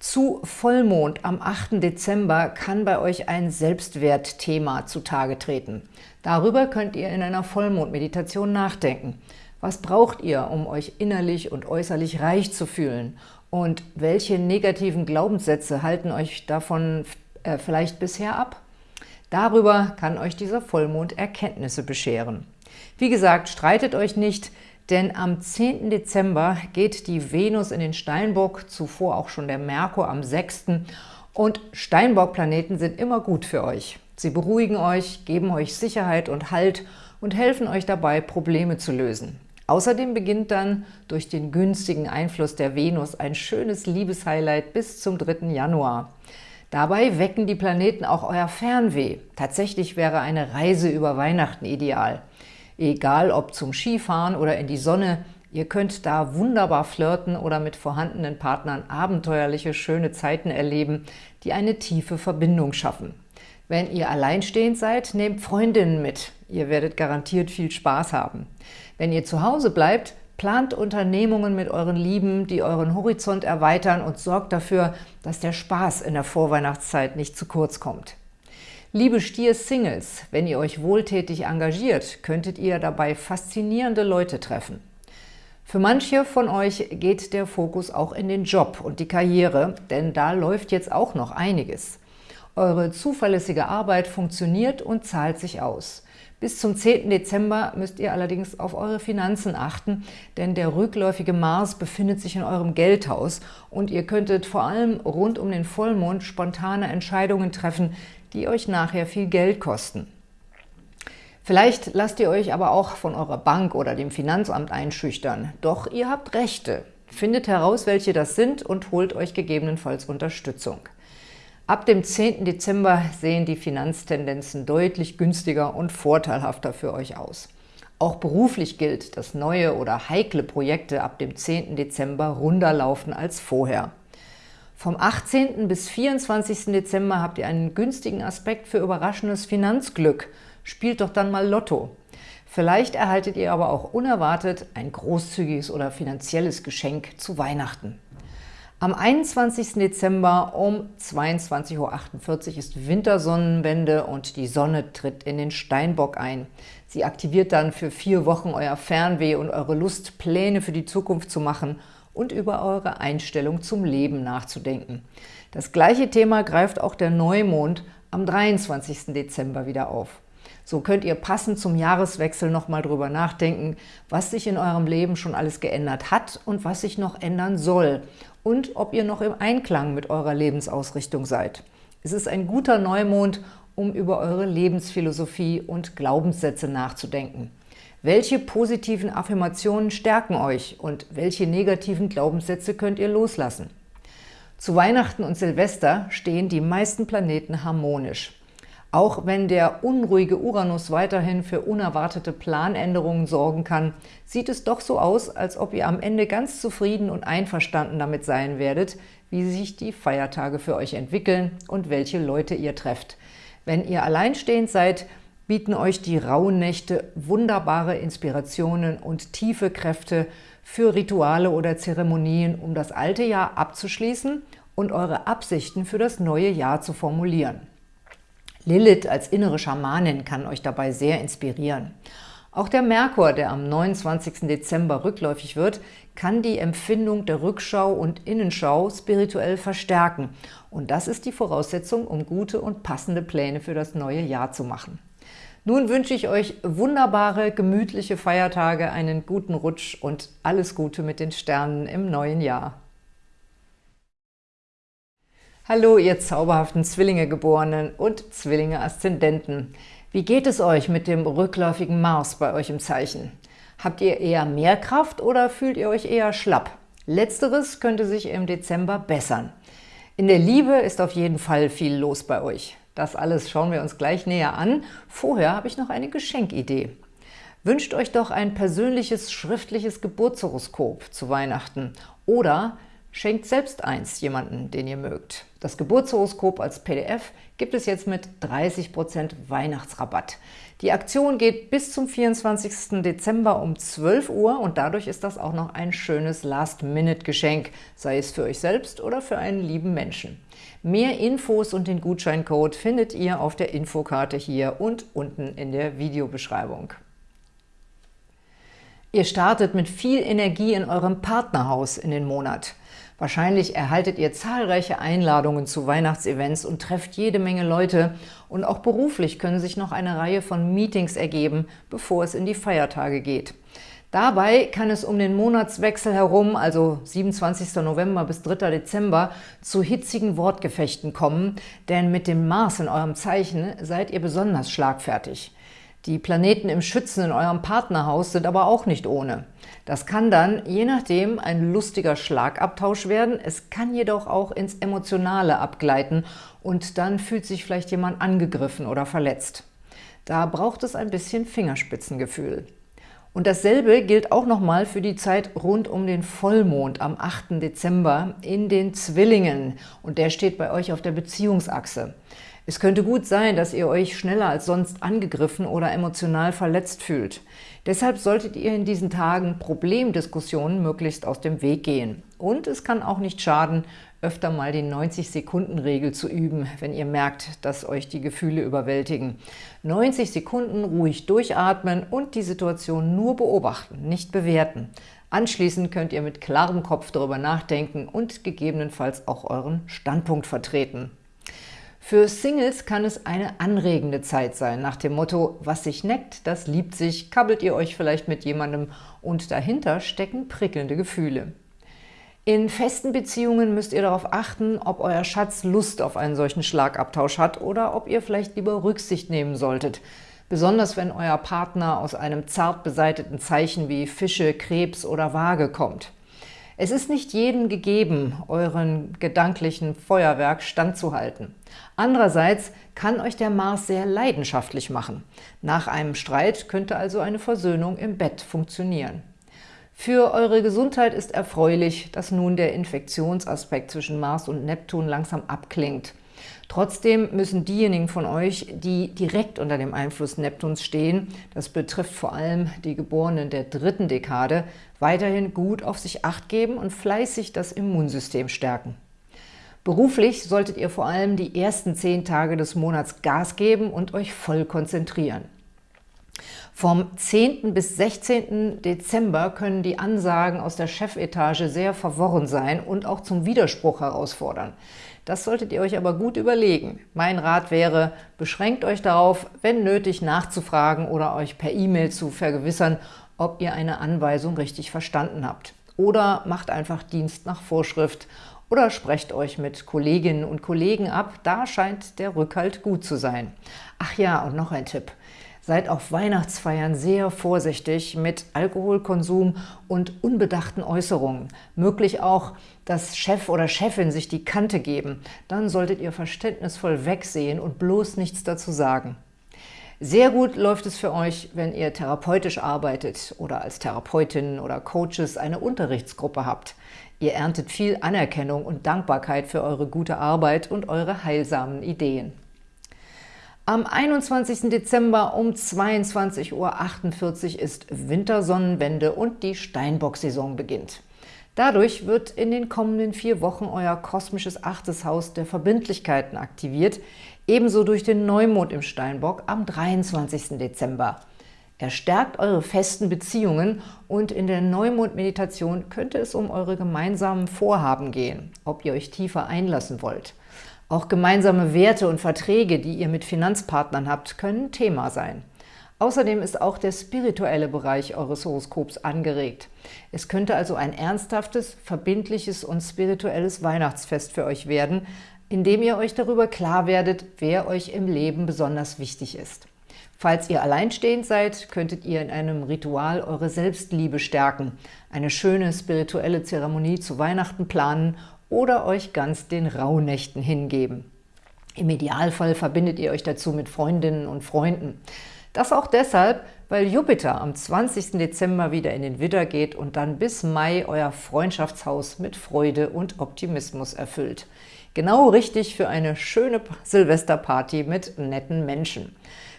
Zu Vollmond am 8. Dezember kann bei euch ein Selbstwertthema zutage treten. Darüber könnt ihr in einer Vollmondmeditation nachdenken. Was braucht ihr, um euch innerlich und äußerlich reich zu fühlen? Und welche negativen Glaubenssätze halten euch davon äh, vielleicht bisher ab? Darüber kann euch dieser Vollmond Erkenntnisse bescheren. Wie gesagt, streitet euch nicht, denn am 10. Dezember geht die Venus in den Steinbock, zuvor auch schon der Merkur am 6. Und Steinbock-Planeten sind immer gut für euch. Sie beruhigen euch, geben euch Sicherheit und Halt und helfen euch dabei, Probleme zu lösen. Außerdem beginnt dann durch den günstigen Einfluss der Venus ein schönes Liebeshighlight bis zum 3. Januar. Dabei wecken die Planeten auch euer Fernweh. Tatsächlich wäre eine Reise über Weihnachten ideal. Egal ob zum Skifahren oder in die Sonne, ihr könnt da wunderbar flirten oder mit vorhandenen Partnern abenteuerliche, schöne Zeiten erleben, die eine tiefe Verbindung schaffen. Wenn ihr alleinstehend seid, nehmt Freundinnen mit. Ihr werdet garantiert viel Spaß haben. Wenn ihr zu Hause bleibt, plant Unternehmungen mit euren Lieben, die euren Horizont erweitern und sorgt dafür, dass der Spaß in der Vorweihnachtszeit nicht zu kurz kommt. Liebe Stier-Singles, wenn ihr euch wohltätig engagiert, könntet ihr dabei faszinierende Leute treffen. Für manche von euch geht der Fokus auch in den Job und die Karriere, denn da läuft jetzt auch noch einiges. Eure zuverlässige Arbeit funktioniert und zahlt sich aus. Bis zum 10. Dezember müsst ihr allerdings auf eure Finanzen achten, denn der rückläufige Mars befindet sich in eurem Geldhaus und ihr könntet vor allem rund um den Vollmond spontane Entscheidungen treffen, die euch nachher viel Geld kosten. Vielleicht lasst ihr euch aber auch von eurer Bank oder dem Finanzamt einschüchtern. Doch ihr habt Rechte. Findet heraus, welche das sind und holt euch gegebenenfalls Unterstützung. Ab dem 10. Dezember sehen die Finanztendenzen deutlich günstiger und vorteilhafter für euch aus. Auch beruflich gilt, dass neue oder heikle Projekte ab dem 10. Dezember runder laufen als vorher. Vom 18. bis 24. Dezember habt ihr einen günstigen Aspekt für überraschendes Finanzglück. Spielt doch dann mal Lotto. Vielleicht erhaltet ihr aber auch unerwartet ein großzügiges oder finanzielles Geschenk zu Weihnachten. Am 21. Dezember um 22.48 Uhr ist Wintersonnenwende und die Sonne tritt in den Steinbock ein. Sie aktiviert dann für vier Wochen euer Fernweh und eure Lust, Pläne für die Zukunft zu machen und über eure Einstellung zum Leben nachzudenken. Das gleiche Thema greift auch der Neumond am 23. Dezember wieder auf. So könnt ihr passend zum Jahreswechsel nochmal drüber nachdenken, was sich in eurem Leben schon alles geändert hat und was sich noch ändern soll und ob ihr noch im Einklang mit eurer Lebensausrichtung seid. Es ist ein guter Neumond, um über eure Lebensphilosophie und Glaubenssätze nachzudenken. Welche positiven Affirmationen stärken euch und welche negativen Glaubenssätze könnt ihr loslassen? Zu Weihnachten und Silvester stehen die meisten Planeten harmonisch. Auch wenn der unruhige Uranus weiterhin für unerwartete Planänderungen sorgen kann, sieht es doch so aus, als ob ihr am Ende ganz zufrieden und einverstanden damit sein werdet, wie sich die Feiertage für euch entwickeln und welche Leute ihr trefft. Wenn ihr alleinstehend seid, bieten euch die rauen Nächte wunderbare Inspirationen und tiefe Kräfte für Rituale oder Zeremonien, um das alte Jahr abzuschließen und eure Absichten für das neue Jahr zu formulieren. Lilith als innere Schamanin kann euch dabei sehr inspirieren. Auch der Merkur, der am 29. Dezember rückläufig wird, kann die Empfindung der Rückschau und Innenschau spirituell verstärken. Und das ist die Voraussetzung, um gute und passende Pläne für das neue Jahr zu machen. Nun wünsche ich euch wunderbare, gemütliche Feiertage, einen guten Rutsch und alles Gute mit den Sternen im neuen Jahr. Hallo, ihr zauberhaften Zwillinge-Geborenen und Zwillinge-Aszendenten. Wie geht es euch mit dem rückläufigen Mars bei euch im Zeichen? Habt ihr eher mehr Kraft oder fühlt ihr euch eher schlapp? Letzteres könnte sich im Dezember bessern. In der Liebe ist auf jeden Fall viel los bei euch. Das alles schauen wir uns gleich näher an. Vorher habe ich noch eine Geschenkidee. Wünscht euch doch ein persönliches schriftliches Geburtshoroskop zu Weihnachten oder Schenkt selbst eins jemanden, den ihr mögt. Das Geburtshoroskop als PDF gibt es jetzt mit 30% Weihnachtsrabatt. Die Aktion geht bis zum 24. Dezember um 12 Uhr und dadurch ist das auch noch ein schönes Last-Minute-Geschenk, sei es für euch selbst oder für einen lieben Menschen. Mehr Infos und den Gutscheincode findet ihr auf der Infokarte hier und unten in der Videobeschreibung. Ihr startet mit viel Energie in eurem Partnerhaus in den Monat. Wahrscheinlich erhaltet ihr zahlreiche Einladungen zu Weihnachtsevents und trefft jede Menge Leute. Und auch beruflich können sich noch eine Reihe von Meetings ergeben, bevor es in die Feiertage geht. Dabei kann es um den Monatswechsel herum, also 27. November bis 3. Dezember, zu hitzigen Wortgefechten kommen, denn mit dem Mars in eurem Zeichen seid ihr besonders schlagfertig. Die Planeten im Schützen in eurem Partnerhaus sind aber auch nicht ohne. Das kann dann, je nachdem, ein lustiger Schlagabtausch werden. Es kann jedoch auch ins Emotionale abgleiten und dann fühlt sich vielleicht jemand angegriffen oder verletzt. Da braucht es ein bisschen Fingerspitzengefühl. Und dasselbe gilt auch nochmal für die Zeit rund um den Vollmond am 8. Dezember in den Zwillingen. Und der steht bei euch auf der Beziehungsachse. Es könnte gut sein, dass ihr euch schneller als sonst angegriffen oder emotional verletzt fühlt. Deshalb solltet ihr in diesen Tagen Problemdiskussionen möglichst aus dem Weg gehen. Und es kann auch nicht schaden, öfter mal die 90-Sekunden-Regel zu üben, wenn ihr merkt, dass euch die Gefühle überwältigen. 90 Sekunden ruhig durchatmen und die Situation nur beobachten, nicht bewerten. Anschließend könnt ihr mit klarem Kopf darüber nachdenken und gegebenenfalls auch euren Standpunkt vertreten. Für Singles kann es eine anregende Zeit sein, nach dem Motto, was sich neckt, das liebt sich, kabbelt ihr euch vielleicht mit jemandem und dahinter stecken prickelnde Gefühle. In festen Beziehungen müsst ihr darauf achten, ob euer Schatz Lust auf einen solchen Schlagabtausch hat oder ob ihr vielleicht lieber Rücksicht nehmen solltet, besonders wenn euer Partner aus einem zart beseiteten Zeichen wie Fische, Krebs oder Waage kommt. Es ist nicht jedem gegeben, euren gedanklichen Feuerwerk standzuhalten. Andererseits kann euch der Mars sehr leidenschaftlich machen. Nach einem Streit könnte also eine Versöhnung im Bett funktionieren. Für eure Gesundheit ist erfreulich, dass nun der Infektionsaspekt zwischen Mars und Neptun langsam abklingt. Trotzdem müssen diejenigen von euch, die direkt unter dem Einfluss Neptuns stehen, das betrifft vor allem die Geborenen der dritten Dekade, weiterhin gut auf sich Acht geben und fleißig das Immunsystem stärken. Beruflich solltet ihr vor allem die ersten zehn Tage des Monats Gas geben und euch voll konzentrieren. Vom 10. bis 16. Dezember können die Ansagen aus der Chefetage sehr verworren sein und auch zum Widerspruch herausfordern. Das solltet ihr euch aber gut überlegen. Mein Rat wäre, beschränkt euch darauf, wenn nötig nachzufragen oder euch per E-Mail zu vergewissern, ob ihr eine Anweisung richtig verstanden habt. Oder macht einfach Dienst nach Vorschrift oder sprecht euch mit Kolleginnen und Kollegen ab, da scheint der Rückhalt gut zu sein. Ach ja, und noch ein Tipp. Seid auf Weihnachtsfeiern sehr vorsichtig mit Alkoholkonsum und unbedachten Äußerungen. Möglich auch, dass Chef oder Chefin sich die Kante geben. Dann solltet ihr verständnisvoll wegsehen und bloß nichts dazu sagen. Sehr gut läuft es für euch, wenn ihr therapeutisch arbeitet oder als Therapeutin oder Coaches eine Unterrichtsgruppe habt. Ihr erntet viel Anerkennung und Dankbarkeit für eure gute Arbeit und eure heilsamen Ideen. Am 21. Dezember um 22.48 Uhr ist Wintersonnenwende und die Steinbock-Saison beginnt. Dadurch wird in den kommenden vier Wochen euer kosmisches achtes Haus der Verbindlichkeiten aktiviert, ebenso durch den Neumond im Steinbock am 23. Dezember. Er stärkt eure festen Beziehungen und in der Neumond-Meditation könnte es um eure gemeinsamen Vorhaben gehen, ob ihr euch tiefer einlassen wollt. Auch gemeinsame Werte und Verträge, die ihr mit Finanzpartnern habt, können Thema sein. Außerdem ist auch der spirituelle Bereich eures Horoskops angeregt. Es könnte also ein ernsthaftes, verbindliches und spirituelles Weihnachtsfest für euch werden, indem ihr euch darüber klar werdet, wer euch im Leben besonders wichtig ist. Falls ihr alleinstehend seid, könntet ihr in einem Ritual eure Selbstliebe stärken, eine schöne spirituelle Zeremonie zu Weihnachten planen oder euch ganz den Rauhnächten hingeben. Im Idealfall verbindet ihr euch dazu mit Freundinnen und Freunden. Das auch deshalb, weil Jupiter am 20. Dezember wieder in den Widder geht und dann bis Mai euer Freundschaftshaus mit Freude und Optimismus erfüllt. Genau richtig für eine schöne Silvesterparty mit netten Menschen.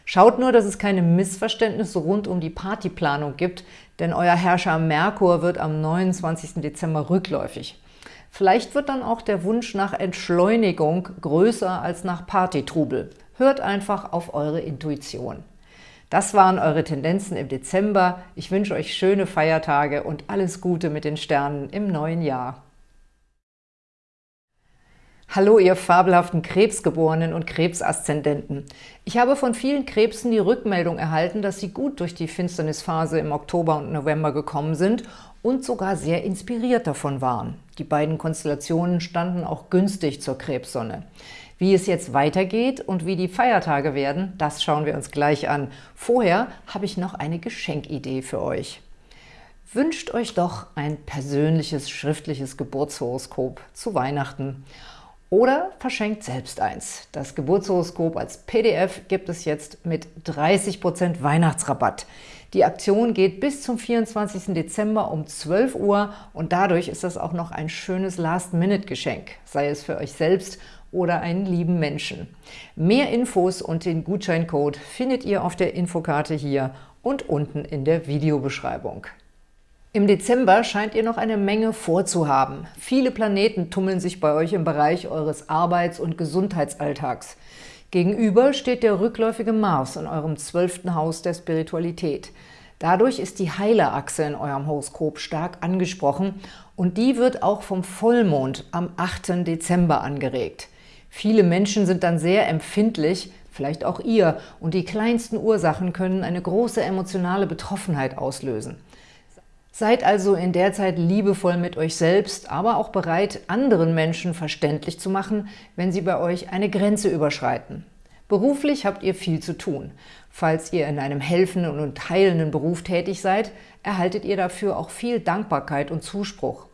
Schaut nur, dass es keine Missverständnisse rund um die Partyplanung gibt, denn euer Herrscher Merkur wird am 29. Dezember rückläufig. Vielleicht wird dann auch der Wunsch nach Entschleunigung größer als nach Partytrubel. Hört einfach auf eure Intuition. Das waren eure Tendenzen im Dezember. Ich wünsche euch schöne Feiertage und alles Gute mit den Sternen im neuen Jahr. Hallo, ihr fabelhaften Krebsgeborenen und Krebsaszendenten. Ich habe von vielen Krebsen die Rückmeldung erhalten, dass sie gut durch die Finsternisphase im Oktober und November gekommen sind und sogar sehr inspiriert davon waren. Die beiden Konstellationen standen auch günstig zur Krebssonne. Wie es jetzt weitergeht und wie die Feiertage werden, das schauen wir uns gleich an. Vorher habe ich noch eine Geschenkidee für euch. Wünscht euch doch ein persönliches schriftliches Geburtshoroskop zu Weihnachten oder verschenkt selbst eins. Das Geburtshoroskop als PDF gibt es jetzt mit 30% Weihnachtsrabatt. Die Aktion geht bis zum 24. Dezember um 12 Uhr und dadurch ist das auch noch ein schönes Last-Minute-Geschenk, sei es für euch selbst oder einen lieben Menschen. Mehr Infos und den Gutscheincode findet ihr auf der Infokarte hier und unten in der Videobeschreibung. Im Dezember scheint ihr noch eine Menge vorzuhaben. Viele Planeten tummeln sich bei euch im Bereich eures Arbeits- und Gesundheitsalltags. Gegenüber steht der rückläufige Mars in eurem zwölften Haus der Spiritualität. Dadurch ist die Heilerachse in eurem Horoskop stark angesprochen und die wird auch vom Vollmond am 8. Dezember angeregt. Viele Menschen sind dann sehr empfindlich, vielleicht auch ihr, und die kleinsten Ursachen können eine große emotionale Betroffenheit auslösen. Seid also in der Zeit liebevoll mit euch selbst, aber auch bereit, anderen Menschen verständlich zu machen, wenn sie bei euch eine Grenze überschreiten. Beruflich habt ihr viel zu tun. Falls ihr in einem helfenden und heilenden Beruf tätig seid, erhaltet ihr dafür auch viel Dankbarkeit und Zuspruch.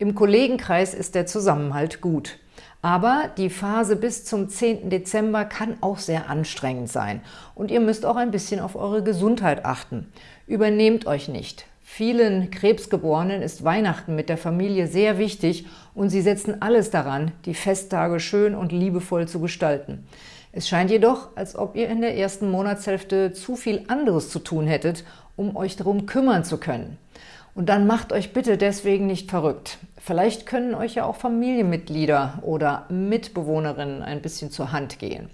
Im Kollegenkreis ist der Zusammenhalt gut. Aber die Phase bis zum 10. Dezember kann auch sehr anstrengend sein und ihr müsst auch ein bisschen auf eure Gesundheit achten. Übernehmt euch nicht. Vielen Krebsgeborenen ist Weihnachten mit der Familie sehr wichtig und sie setzen alles daran, die Festtage schön und liebevoll zu gestalten. Es scheint jedoch, als ob ihr in der ersten Monatshälfte zu viel anderes zu tun hättet, um euch darum kümmern zu können. Und dann macht euch bitte deswegen nicht verrückt. Vielleicht können euch ja auch Familienmitglieder oder Mitbewohnerinnen ein bisschen zur Hand gehen.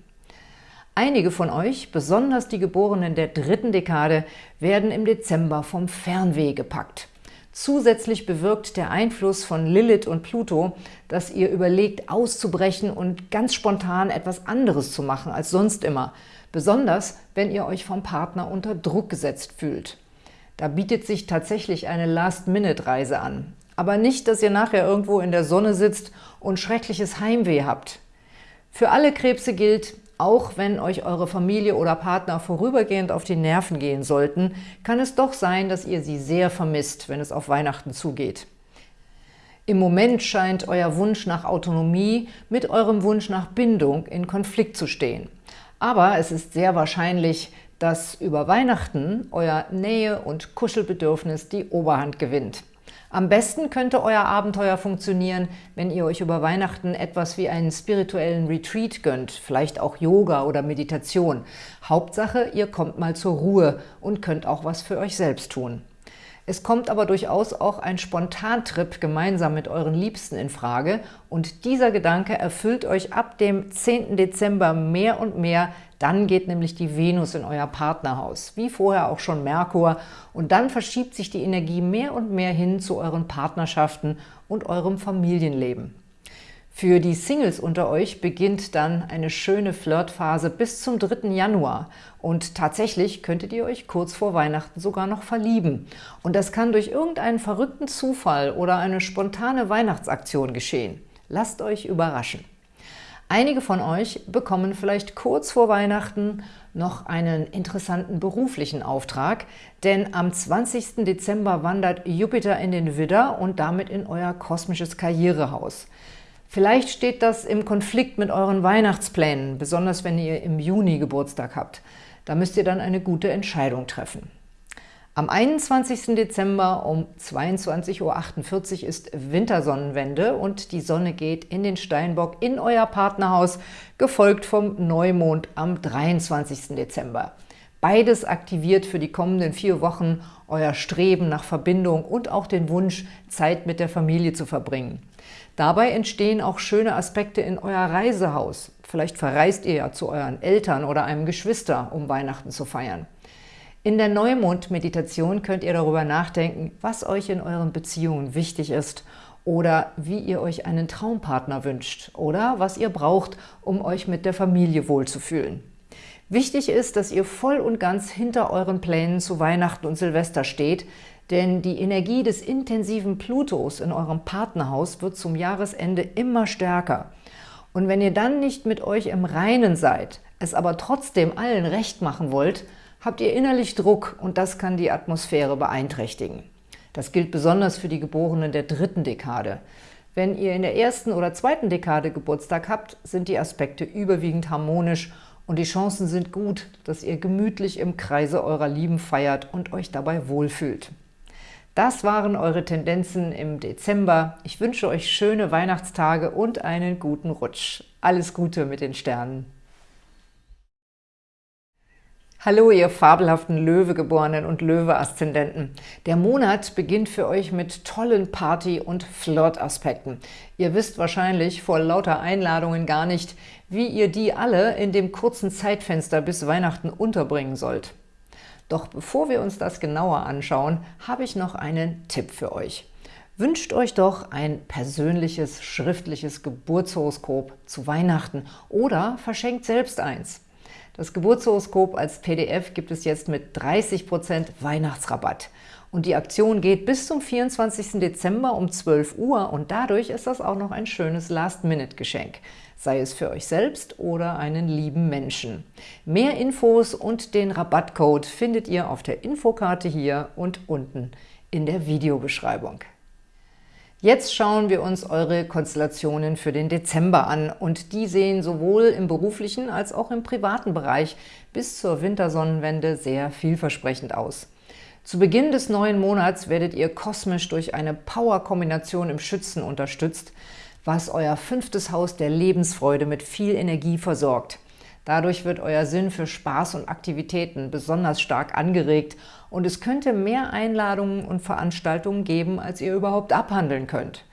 Einige von euch, besonders die Geborenen der dritten Dekade, werden im Dezember vom Fernweh gepackt. Zusätzlich bewirkt der Einfluss von Lilith und Pluto, dass ihr überlegt, auszubrechen und ganz spontan etwas anderes zu machen als sonst immer, besonders wenn ihr euch vom Partner unter Druck gesetzt fühlt. Da bietet sich tatsächlich eine Last-Minute-Reise an. Aber nicht, dass ihr nachher irgendwo in der Sonne sitzt und schreckliches Heimweh habt. Für alle Krebse gilt, auch wenn euch eure Familie oder Partner vorübergehend auf die Nerven gehen sollten, kann es doch sein, dass ihr sie sehr vermisst, wenn es auf Weihnachten zugeht. Im Moment scheint euer Wunsch nach Autonomie mit eurem Wunsch nach Bindung in Konflikt zu stehen. Aber es ist sehr wahrscheinlich, dass über Weihnachten euer Nähe- und Kuschelbedürfnis die Oberhand gewinnt. Am besten könnte euer Abenteuer funktionieren, wenn ihr euch über Weihnachten etwas wie einen spirituellen Retreat gönnt, vielleicht auch Yoga oder Meditation. Hauptsache, ihr kommt mal zur Ruhe und könnt auch was für euch selbst tun. Es kommt aber durchaus auch ein Spontantrip gemeinsam mit euren Liebsten in Frage und dieser Gedanke erfüllt euch ab dem 10. Dezember mehr und mehr. Dann geht nämlich die Venus in euer Partnerhaus, wie vorher auch schon Merkur und dann verschiebt sich die Energie mehr und mehr hin zu euren Partnerschaften und eurem Familienleben. Für die Singles unter euch beginnt dann eine schöne Flirtphase bis zum 3. Januar und tatsächlich könntet ihr euch kurz vor Weihnachten sogar noch verlieben. Und das kann durch irgendeinen verrückten Zufall oder eine spontane Weihnachtsaktion geschehen. Lasst euch überraschen. Einige von euch bekommen vielleicht kurz vor Weihnachten noch einen interessanten beruflichen Auftrag, denn am 20. Dezember wandert Jupiter in den Widder und damit in euer kosmisches Karrierehaus. Vielleicht steht das im Konflikt mit euren Weihnachtsplänen, besonders wenn ihr im Juni Geburtstag habt. Da müsst ihr dann eine gute Entscheidung treffen. Am 21. Dezember um 22.48 Uhr ist Wintersonnenwende und die Sonne geht in den Steinbock in euer Partnerhaus, gefolgt vom Neumond am 23. Dezember. Beides aktiviert für die kommenden vier Wochen euer Streben nach Verbindung und auch den Wunsch, Zeit mit der Familie zu verbringen. Dabei entstehen auch schöne Aspekte in euer Reisehaus. Vielleicht verreist ihr ja zu euren Eltern oder einem Geschwister, um Weihnachten zu feiern. In der Neumond-Meditation könnt ihr darüber nachdenken, was euch in euren Beziehungen wichtig ist oder wie ihr euch einen Traumpartner wünscht oder was ihr braucht, um euch mit der Familie wohlzufühlen. Wichtig ist, dass ihr voll und ganz hinter euren Plänen zu Weihnachten und Silvester steht, denn die Energie des intensiven Plutos in eurem Partnerhaus wird zum Jahresende immer stärker. Und wenn ihr dann nicht mit euch im Reinen seid, es aber trotzdem allen recht machen wollt, habt ihr innerlich Druck und das kann die Atmosphäre beeinträchtigen. Das gilt besonders für die Geborenen der dritten Dekade. Wenn ihr in der ersten oder zweiten Dekade Geburtstag habt, sind die Aspekte überwiegend harmonisch und die Chancen sind gut, dass ihr gemütlich im Kreise eurer Lieben feiert und euch dabei wohlfühlt. Das waren eure Tendenzen im Dezember. Ich wünsche euch schöne Weihnachtstage und einen guten Rutsch. Alles Gute mit den Sternen. Hallo, ihr fabelhaften Löwegeborenen und Löwe-Aszendenten. Der Monat beginnt für euch mit tollen Party- und Flirt-Aspekten. Ihr wisst wahrscheinlich vor lauter Einladungen gar nicht, wie ihr die alle in dem kurzen Zeitfenster bis Weihnachten unterbringen sollt. Doch bevor wir uns das genauer anschauen, habe ich noch einen Tipp für euch. Wünscht euch doch ein persönliches, schriftliches Geburtshoroskop zu Weihnachten oder verschenkt selbst eins. Das Geburtshoroskop als PDF gibt es jetzt mit 30% Weihnachtsrabatt. Und die Aktion geht bis zum 24. Dezember um 12 Uhr und dadurch ist das auch noch ein schönes Last-Minute-Geschenk sei es für euch selbst oder einen lieben Menschen. Mehr Infos und den Rabattcode findet ihr auf der Infokarte hier und unten in der Videobeschreibung. Jetzt schauen wir uns eure Konstellationen für den Dezember an und die sehen sowohl im beruflichen als auch im privaten Bereich bis zur Wintersonnenwende sehr vielversprechend aus. Zu Beginn des neuen Monats werdet ihr kosmisch durch eine Power-Kombination im Schützen unterstützt, was euer fünftes Haus der Lebensfreude mit viel Energie versorgt. Dadurch wird euer Sinn für Spaß und Aktivitäten besonders stark angeregt und es könnte mehr Einladungen und Veranstaltungen geben, als ihr überhaupt abhandeln könnt.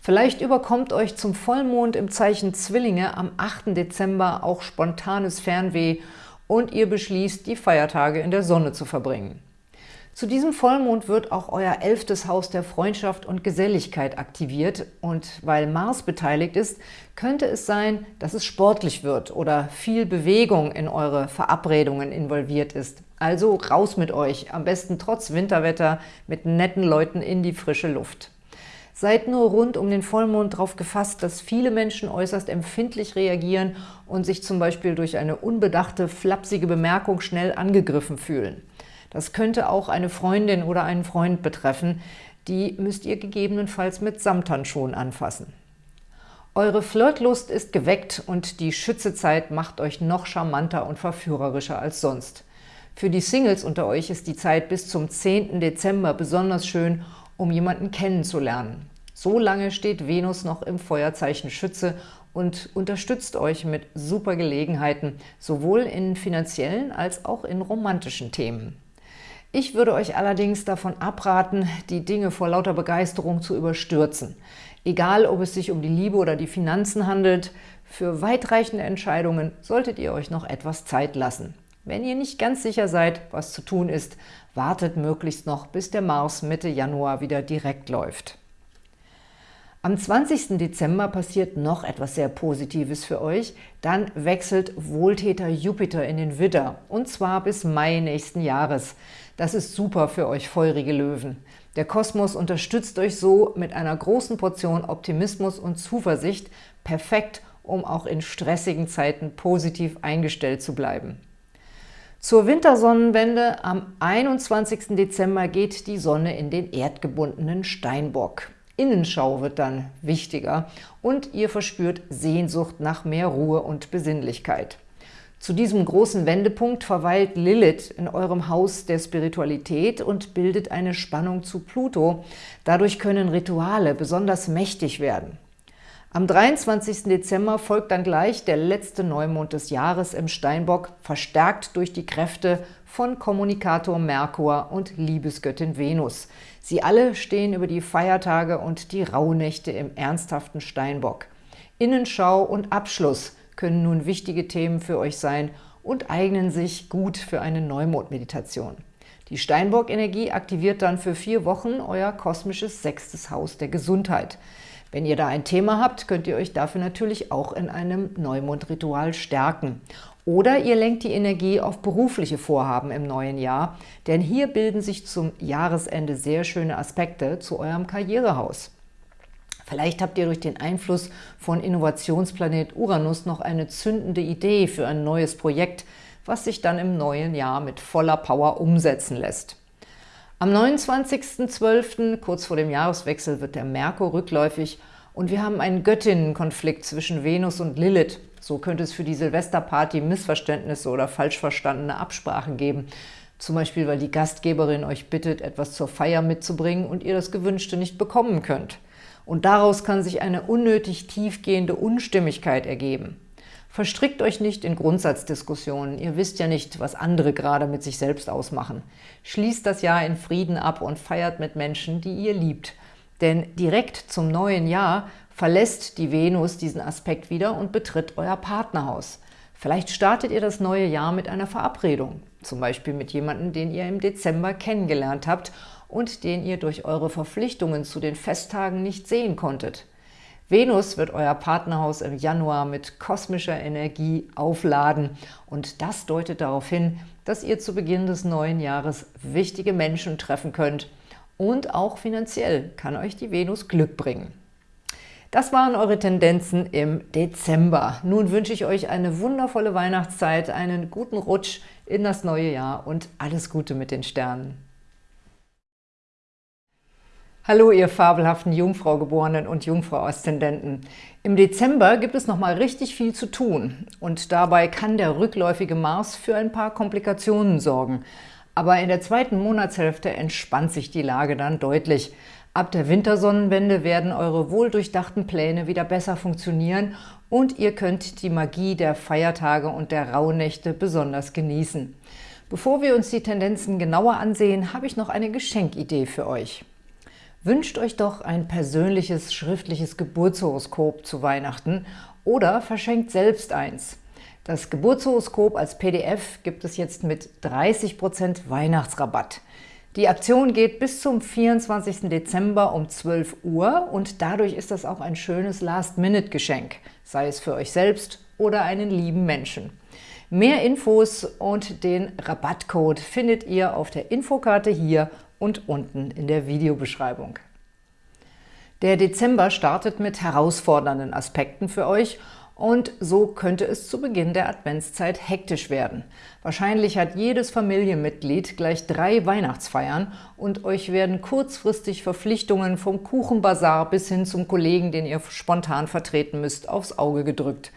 Vielleicht überkommt euch zum Vollmond im Zeichen Zwillinge am 8. Dezember auch spontanes Fernweh und ihr beschließt, die Feiertage in der Sonne zu verbringen. Zu diesem Vollmond wird auch euer elftes Haus der Freundschaft und Geselligkeit aktiviert und weil Mars beteiligt ist, könnte es sein, dass es sportlich wird oder viel Bewegung in eure Verabredungen involviert ist. Also raus mit euch, am besten trotz Winterwetter mit netten Leuten in die frische Luft. Seid nur rund um den Vollmond darauf gefasst, dass viele Menschen äußerst empfindlich reagieren und sich zum Beispiel durch eine unbedachte, flapsige Bemerkung schnell angegriffen fühlen. Das könnte auch eine Freundin oder einen Freund betreffen. Die müsst ihr gegebenenfalls mit Samthandschuhen anfassen. Eure Flirtlust ist geweckt und die Schützezeit macht euch noch charmanter und verführerischer als sonst. Für die Singles unter euch ist die Zeit bis zum 10. Dezember besonders schön, um jemanden kennenzulernen. So lange steht Venus noch im Feuerzeichen Schütze und unterstützt euch mit super Gelegenheiten, sowohl in finanziellen als auch in romantischen Themen. Ich würde euch allerdings davon abraten, die Dinge vor lauter Begeisterung zu überstürzen. Egal, ob es sich um die Liebe oder die Finanzen handelt, für weitreichende Entscheidungen solltet ihr euch noch etwas Zeit lassen. Wenn ihr nicht ganz sicher seid, was zu tun ist, wartet möglichst noch, bis der Mars Mitte Januar wieder direkt läuft. Am 20. Dezember passiert noch etwas sehr Positives für euch. Dann wechselt Wohltäter Jupiter in den Widder, und zwar bis Mai nächsten Jahres. Das ist super für euch feurige Löwen. Der Kosmos unterstützt euch so mit einer großen Portion Optimismus und Zuversicht, perfekt, um auch in stressigen Zeiten positiv eingestellt zu bleiben. Zur Wintersonnenwende am 21. Dezember geht die Sonne in den erdgebundenen Steinbock. Innenschau wird dann wichtiger und ihr verspürt Sehnsucht nach mehr Ruhe und Besinnlichkeit. Zu diesem großen Wendepunkt verweilt Lilith in eurem Haus der Spiritualität und bildet eine Spannung zu Pluto. Dadurch können Rituale besonders mächtig werden. Am 23. Dezember folgt dann gleich der letzte Neumond des Jahres im Steinbock, verstärkt durch die Kräfte von Kommunikator Merkur und Liebesgöttin Venus. Sie alle stehen über die Feiertage und die Rauhnächte im ernsthaften Steinbock. Innenschau und Abschluss können nun wichtige Themen für euch sein und eignen sich gut für eine Neumondmeditation. Die Steinbock-Energie aktiviert dann für vier Wochen euer kosmisches sechstes Haus der Gesundheit. Wenn ihr da ein Thema habt, könnt ihr euch dafür natürlich auch in einem Neumondritual stärken. Oder ihr lenkt die Energie auf berufliche Vorhaben im neuen Jahr, denn hier bilden sich zum Jahresende sehr schöne Aspekte zu eurem Karrierehaus. Vielleicht habt ihr durch den Einfluss von Innovationsplanet Uranus noch eine zündende Idee für ein neues Projekt, was sich dann im neuen Jahr mit voller Power umsetzen lässt. Am 29.12., kurz vor dem Jahreswechsel, wird der Merkur rückläufig und wir haben einen Göttinnenkonflikt zwischen Venus und Lilith. So könnte es für die Silvesterparty Missverständnisse oder falsch verstandene Absprachen geben. Zum Beispiel, weil die Gastgeberin euch bittet, etwas zur Feier mitzubringen und ihr das Gewünschte nicht bekommen könnt und daraus kann sich eine unnötig tiefgehende Unstimmigkeit ergeben. Verstrickt euch nicht in Grundsatzdiskussionen, ihr wisst ja nicht, was andere gerade mit sich selbst ausmachen. Schließt das Jahr in Frieden ab und feiert mit Menschen, die ihr liebt. Denn direkt zum neuen Jahr verlässt die Venus diesen Aspekt wieder und betritt euer Partnerhaus. Vielleicht startet ihr das neue Jahr mit einer Verabredung, zum Beispiel mit jemandem, den ihr im Dezember kennengelernt habt und den ihr durch eure Verpflichtungen zu den Festtagen nicht sehen konntet. Venus wird euer Partnerhaus im Januar mit kosmischer Energie aufladen und das deutet darauf hin, dass ihr zu Beginn des neuen Jahres wichtige Menschen treffen könnt und auch finanziell kann euch die Venus Glück bringen. Das waren eure Tendenzen im Dezember. Nun wünsche ich euch eine wundervolle Weihnachtszeit, einen guten Rutsch in das neue Jahr und alles Gute mit den Sternen. Hallo, ihr fabelhaften Jungfrau-Geborenen und Jungfrau-Aszendenten. Im Dezember gibt es noch mal richtig viel zu tun und dabei kann der rückläufige Mars für ein paar Komplikationen sorgen. Aber in der zweiten Monatshälfte entspannt sich die Lage dann deutlich. Ab der Wintersonnenwende werden eure wohldurchdachten Pläne wieder besser funktionieren und ihr könnt die Magie der Feiertage und der Rauhnächte besonders genießen. Bevor wir uns die Tendenzen genauer ansehen, habe ich noch eine Geschenkidee für euch. Wünscht euch doch ein persönliches schriftliches Geburtshoroskop zu Weihnachten oder verschenkt selbst eins. Das Geburtshoroskop als PDF gibt es jetzt mit 30% Weihnachtsrabatt. Die Aktion geht bis zum 24. Dezember um 12 Uhr und dadurch ist das auch ein schönes Last-Minute-Geschenk, sei es für euch selbst oder einen lieben Menschen. Mehr Infos und den Rabattcode findet ihr auf der Infokarte hier und unten in der Videobeschreibung. Der Dezember startet mit herausfordernden Aspekten für euch und so könnte es zu Beginn der Adventszeit hektisch werden. Wahrscheinlich hat jedes Familienmitglied gleich drei Weihnachtsfeiern und euch werden kurzfristig Verpflichtungen vom Kuchenbazar bis hin zum Kollegen, den ihr spontan vertreten müsst, aufs Auge gedrückt.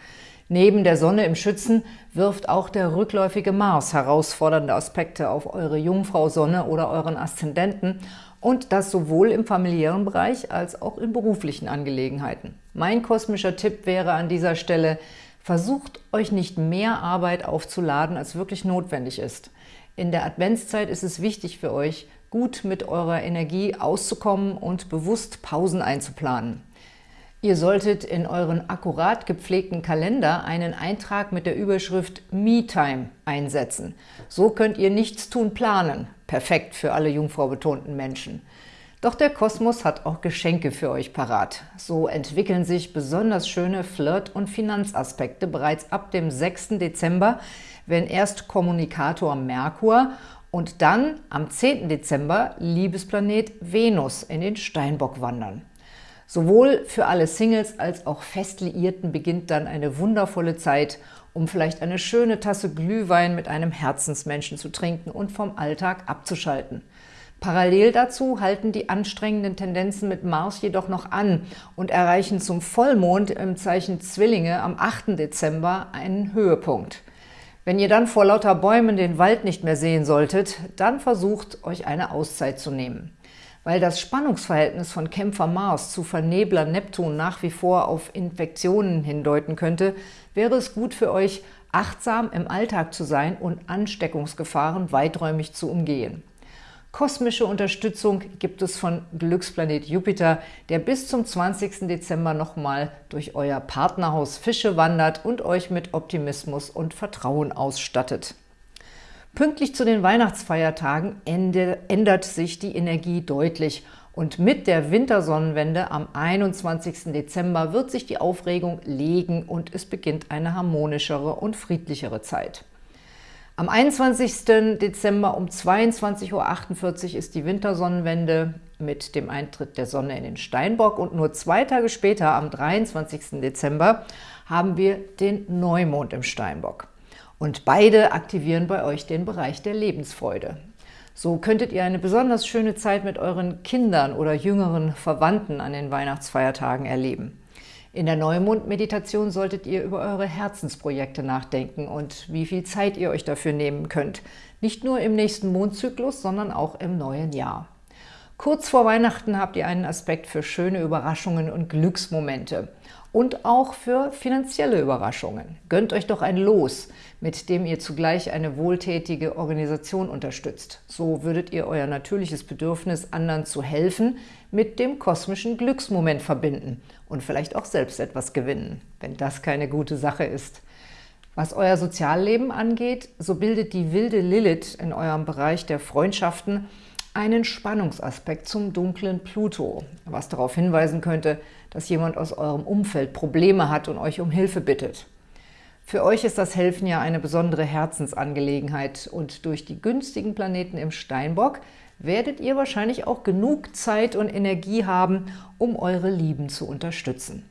Neben der Sonne im Schützen wirft auch der rückläufige Mars herausfordernde Aspekte auf eure Jungfrau-Sonne oder euren Aszendenten und das sowohl im familiären Bereich als auch in beruflichen Angelegenheiten. Mein kosmischer Tipp wäre an dieser Stelle, versucht euch nicht mehr Arbeit aufzuladen, als wirklich notwendig ist. In der Adventszeit ist es wichtig für euch, gut mit eurer Energie auszukommen und bewusst Pausen einzuplanen. Ihr solltet in euren akkurat gepflegten Kalender einen Eintrag mit der Überschrift Me-Time einsetzen. So könnt ihr Nichtstun planen. Perfekt für alle Jungfrau betonten Menschen. Doch der Kosmos hat auch Geschenke für euch parat. So entwickeln sich besonders schöne Flirt- und Finanzaspekte bereits ab dem 6. Dezember, wenn erst Kommunikator Merkur und dann am 10. Dezember Liebesplanet Venus in den Steinbock wandern. Sowohl für alle Singles als auch Festliierten beginnt dann eine wundervolle Zeit, um vielleicht eine schöne Tasse Glühwein mit einem Herzensmenschen zu trinken und vom Alltag abzuschalten. Parallel dazu halten die anstrengenden Tendenzen mit Mars jedoch noch an und erreichen zum Vollmond im Zeichen Zwillinge am 8. Dezember einen Höhepunkt. Wenn ihr dann vor lauter Bäumen den Wald nicht mehr sehen solltet, dann versucht, euch eine Auszeit zu nehmen. Weil das Spannungsverhältnis von Kämpfer Mars zu Vernebler Neptun nach wie vor auf Infektionen hindeuten könnte, wäre es gut für euch, achtsam im Alltag zu sein und Ansteckungsgefahren weiträumig zu umgehen. Kosmische Unterstützung gibt es von Glücksplanet Jupiter, der bis zum 20. Dezember nochmal durch euer Partnerhaus Fische wandert und euch mit Optimismus und Vertrauen ausstattet. Pünktlich zu den Weihnachtsfeiertagen ändert sich die Energie deutlich und mit der Wintersonnenwende am 21. Dezember wird sich die Aufregung legen und es beginnt eine harmonischere und friedlichere Zeit. Am 21. Dezember um 22.48 Uhr ist die Wintersonnenwende mit dem Eintritt der Sonne in den Steinbock und nur zwei Tage später, am 23. Dezember, haben wir den Neumond im Steinbock. Und beide aktivieren bei euch den Bereich der Lebensfreude. So könntet ihr eine besonders schöne Zeit mit euren Kindern oder jüngeren Verwandten an den Weihnachtsfeiertagen erleben. In der Neumond-Meditation solltet ihr über eure Herzensprojekte nachdenken und wie viel Zeit ihr euch dafür nehmen könnt. Nicht nur im nächsten Mondzyklus, sondern auch im neuen Jahr. Kurz vor Weihnachten habt ihr einen Aspekt für schöne Überraschungen und Glücksmomente und auch für finanzielle Überraschungen. Gönnt euch doch ein Los, mit dem ihr zugleich eine wohltätige Organisation unterstützt. So würdet ihr euer natürliches Bedürfnis, anderen zu helfen, mit dem kosmischen Glücksmoment verbinden und vielleicht auch selbst etwas gewinnen, wenn das keine gute Sache ist. Was euer Sozialleben angeht, so bildet die wilde Lilith in eurem Bereich der Freundschaften einen Spannungsaspekt zum dunklen Pluto, was darauf hinweisen könnte, dass jemand aus eurem Umfeld Probleme hat und euch um Hilfe bittet. Für euch ist das Helfen ja eine besondere Herzensangelegenheit und durch die günstigen Planeten im Steinbock werdet ihr wahrscheinlich auch genug Zeit und Energie haben, um eure Lieben zu unterstützen.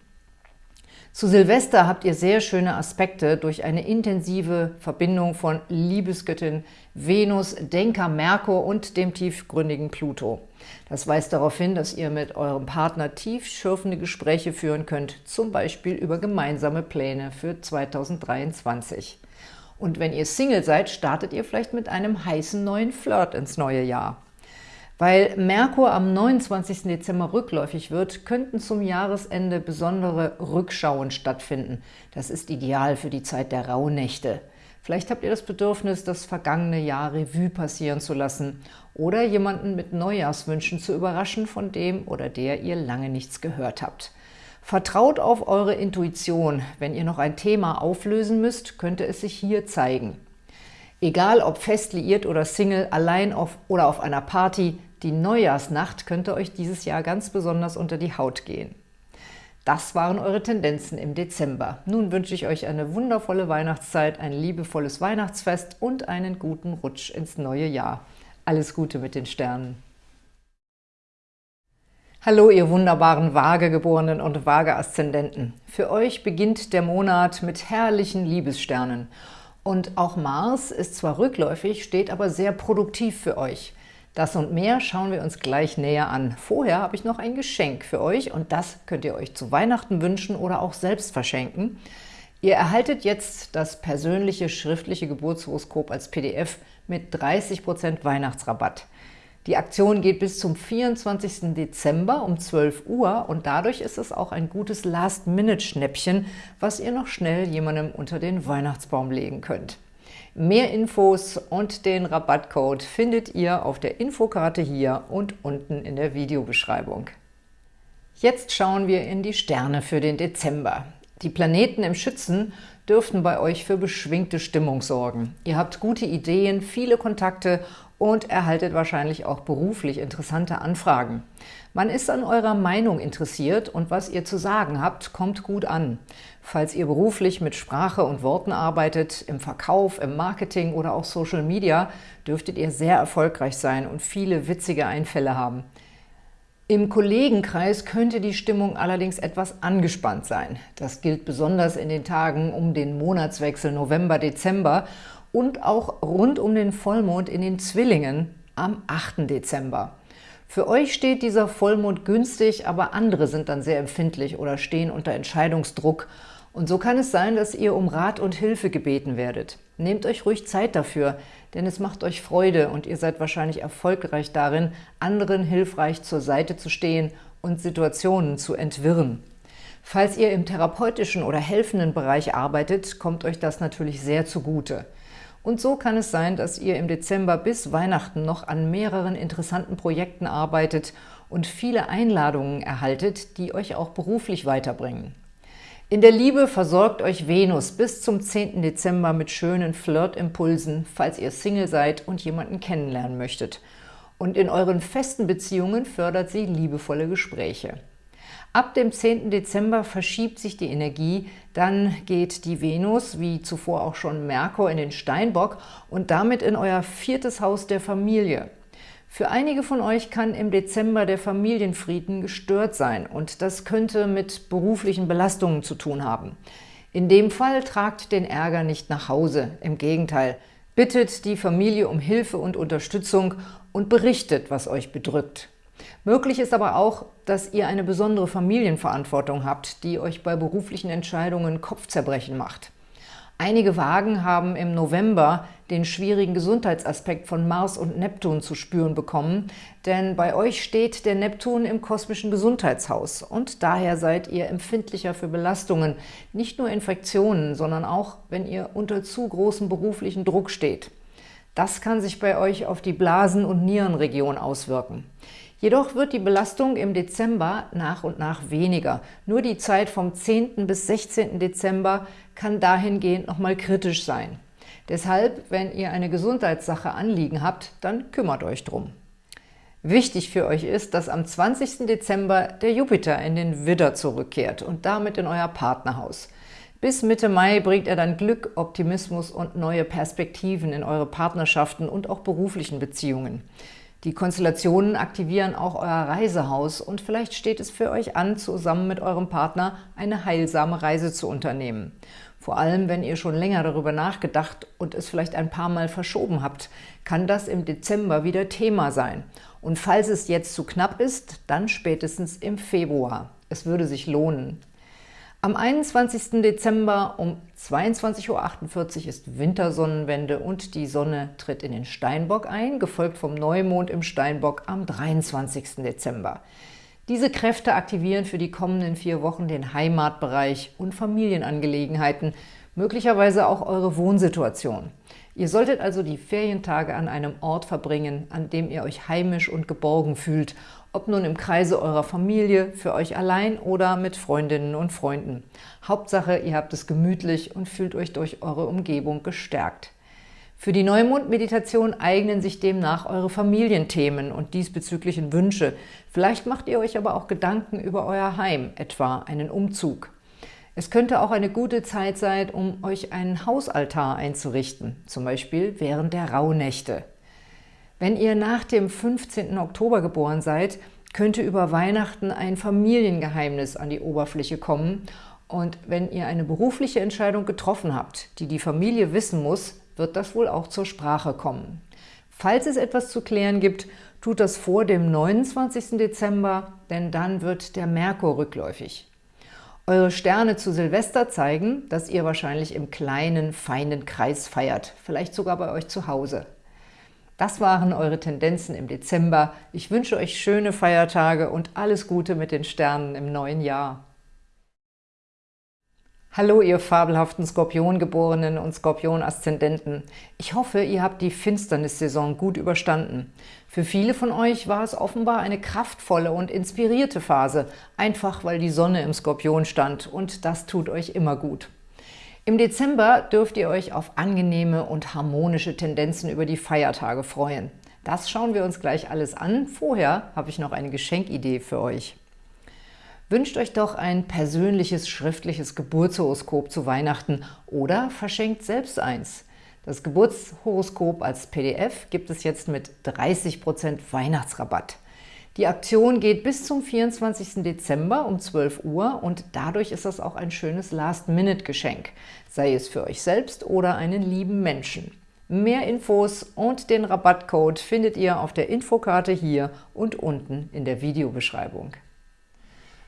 Zu Silvester habt ihr sehr schöne Aspekte durch eine intensive Verbindung von Liebesgöttin Venus, Denker Merkur und dem tiefgründigen Pluto. Das weist darauf hin, dass ihr mit eurem Partner tiefschürfende Gespräche führen könnt, zum Beispiel über gemeinsame Pläne für 2023. Und wenn ihr Single seid, startet ihr vielleicht mit einem heißen neuen Flirt ins neue Jahr. Weil Merkur am 29. Dezember rückläufig wird, könnten zum Jahresende besondere Rückschauen stattfinden. Das ist ideal für die Zeit der Rauhnächte. Vielleicht habt ihr das Bedürfnis, das vergangene Jahr Revue passieren zu lassen oder jemanden mit Neujahrswünschen zu überraschen, von dem oder der ihr lange nichts gehört habt. Vertraut auf eure Intuition. Wenn ihr noch ein Thema auflösen müsst, könnte es sich hier zeigen. Egal ob fest liiert oder Single, allein auf oder auf einer Party, die Neujahrsnacht könnte euch dieses Jahr ganz besonders unter die Haut gehen. Das waren eure Tendenzen im Dezember. Nun wünsche ich euch eine wundervolle Weihnachtszeit, ein liebevolles Weihnachtsfest und einen guten Rutsch ins neue Jahr. Alles Gute mit den Sternen. Hallo, ihr wunderbaren Waagegeborenen und Waage-Aszendenten. Für euch beginnt der Monat mit herrlichen Liebessternen. Und auch Mars ist zwar rückläufig, steht aber sehr produktiv für euch. Das und mehr schauen wir uns gleich näher an. Vorher habe ich noch ein Geschenk für euch und das könnt ihr euch zu Weihnachten wünschen oder auch selbst verschenken. Ihr erhaltet jetzt das persönliche schriftliche Geburtshoroskop als PDF mit 30% Weihnachtsrabatt. Die Aktion geht bis zum 24. Dezember um 12 Uhr und dadurch ist es auch ein gutes Last-Minute-Schnäppchen, was ihr noch schnell jemandem unter den Weihnachtsbaum legen könnt. Mehr Infos und den Rabattcode findet ihr auf der Infokarte hier und unten in der Videobeschreibung. Jetzt schauen wir in die Sterne für den Dezember. Die Planeten im Schützen dürften bei euch für beschwingte Stimmung sorgen. Ihr habt gute Ideen, viele Kontakte und erhaltet wahrscheinlich auch beruflich interessante Anfragen. Man ist an eurer Meinung interessiert und was ihr zu sagen habt, kommt gut an. Falls ihr beruflich mit Sprache und Worten arbeitet, im Verkauf, im Marketing oder auch Social Media, dürftet ihr sehr erfolgreich sein und viele witzige Einfälle haben. Im Kollegenkreis könnte die Stimmung allerdings etwas angespannt sein. Das gilt besonders in den Tagen um den Monatswechsel November-Dezember und auch rund um den Vollmond in den Zwillingen am 8. Dezember. Für euch steht dieser Vollmond günstig, aber andere sind dann sehr empfindlich oder stehen unter Entscheidungsdruck. Und so kann es sein, dass ihr um Rat und Hilfe gebeten werdet. Nehmt euch ruhig Zeit dafür, denn es macht euch Freude und ihr seid wahrscheinlich erfolgreich darin, anderen hilfreich zur Seite zu stehen und Situationen zu entwirren. Falls ihr im therapeutischen oder helfenden Bereich arbeitet, kommt euch das natürlich sehr zugute. Und so kann es sein, dass ihr im Dezember bis Weihnachten noch an mehreren interessanten Projekten arbeitet und viele Einladungen erhaltet, die euch auch beruflich weiterbringen. In der Liebe versorgt euch Venus bis zum 10. Dezember mit schönen Flirtimpulsen, falls ihr Single seid und jemanden kennenlernen möchtet. Und in euren festen Beziehungen fördert sie liebevolle Gespräche. Ab dem 10. Dezember verschiebt sich die Energie, dann geht die Venus, wie zuvor auch schon Merkur, in den Steinbock und damit in euer viertes Haus der Familie. Für einige von euch kann im Dezember der Familienfrieden gestört sein und das könnte mit beruflichen Belastungen zu tun haben. In dem Fall tragt den Ärger nicht nach Hause, im Gegenteil. Bittet die Familie um Hilfe und Unterstützung und berichtet, was euch bedrückt. Möglich ist aber auch, dass ihr eine besondere Familienverantwortung habt, die euch bei beruflichen Entscheidungen Kopfzerbrechen macht. Einige Wagen haben im November den schwierigen Gesundheitsaspekt von Mars und Neptun zu spüren bekommen, denn bei euch steht der Neptun im kosmischen Gesundheitshaus und daher seid ihr empfindlicher für Belastungen, nicht nur Infektionen, sondern auch, wenn ihr unter zu großem beruflichen Druck steht. Das kann sich bei euch auf die Blasen- und Nierenregion auswirken. Jedoch wird die Belastung im Dezember nach und nach weniger. Nur die Zeit vom 10. bis 16. Dezember kann dahingehend nochmal kritisch sein. Deshalb, wenn ihr eine Gesundheitssache anliegen habt, dann kümmert euch drum. Wichtig für euch ist, dass am 20. Dezember der Jupiter in den Widder zurückkehrt und damit in euer Partnerhaus. Bis Mitte Mai bringt er dann Glück, Optimismus und neue Perspektiven in eure Partnerschaften und auch beruflichen Beziehungen. Die Konstellationen aktivieren auch euer Reisehaus und vielleicht steht es für euch an, zusammen mit eurem Partner eine heilsame Reise zu unternehmen. Vor allem, wenn ihr schon länger darüber nachgedacht und es vielleicht ein paar Mal verschoben habt, kann das im Dezember wieder Thema sein. Und falls es jetzt zu knapp ist, dann spätestens im Februar. Es würde sich lohnen. Am 21. Dezember um 22.48 Uhr ist Wintersonnenwende und die Sonne tritt in den Steinbock ein, gefolgt vom Neumond im Steinbock am 23. Dezember. Diese Kräfte aktivieren für die kommenden vier Wochen den Heimatbereich und Familienangelegenheiten, möglicherweise auch eure Wohnsituation. Ihr solltet also die Ferientage an einem Ort verbringen, an dem ihr euch heimisch und geborgen fühlt, ob nun im Kreise eurer Familie, für euch allein oder mit Freundinnen und Freunden. Hauptsache, ihr habt es gemütlich und fühlt euch durch eure Umgebung gestärkt. Für die Neumond-Meditation eignen sich demnach eure Familienthemen und diesbezüglichen Wünsche. Vielleicht macht ihr euch aber auch Gedanken über euer Heim, etwa einen Umzug. Es könnte auch eine gute Zeit sein, um euch einen Hausaltar einzurichten, zum Beispiel während der Rauhnächte. Wenn ihr nach dem 15. Oktober geboren seid, könnte über Weihnachten ein Familiengeheimnis an die Oberfläche kommen und wenn ihr eine berufliche Entscheidung getroffen habt, die die Familie wissen muss, wird das wohl auch zur Sprache kommen. Falls es etwas zu klären gibt, tut das vor dem 29. Dezember, denn dann wird der Merkur rückläufig. Eure Sterne zu Silvester zeigen, dass ihr wahrscheinlich im kleinen, feinen Kreis feiert, vielleicht sogar bei euch zu Hause. Das waren eure Tendenzen im Dezember. Ich wünsche euch schöne Feiertage und alles Gute mit den Sternen im neuen Jahr. Hallo, ihr fabelhaften Skorpiongeborenen und Skorpion-Aszendenten. Ich hoffe, ihr habt die Finsternissaison gut überstanden. Für viele von euch war es offenbar eine kraftvolle und inspirierte Phase, einfach weil die Sonne im Skorpion stand und das tut euch immer gut. Im Dezember dürft ihr euch auf angenehme und harmonische Tendenzen über die Feiertage freuen. Das schauen wir uns gleich alles an. Vorher habe ich noch eine Geschenkidee für euch. Wünscht euch doch ein persönliches schriftliches Geburtshoroskop zu Weihnachten oder verschenkt selbst eins. Das Geburtshoroskop als PDF gibt es jetzt mit 30% Weihnachtsrabatt. Die Aktion geht bis zum 24. Dezember um 12 Uhr und dadurch ist das auch ein schönes Last-Minute-Geschenk, sei es für euch selbst oder einen lieben Menschen. Mehr Infos und den Rabattcode findet ihr auf der Infokarte hier und unten in der Videobeschreibung.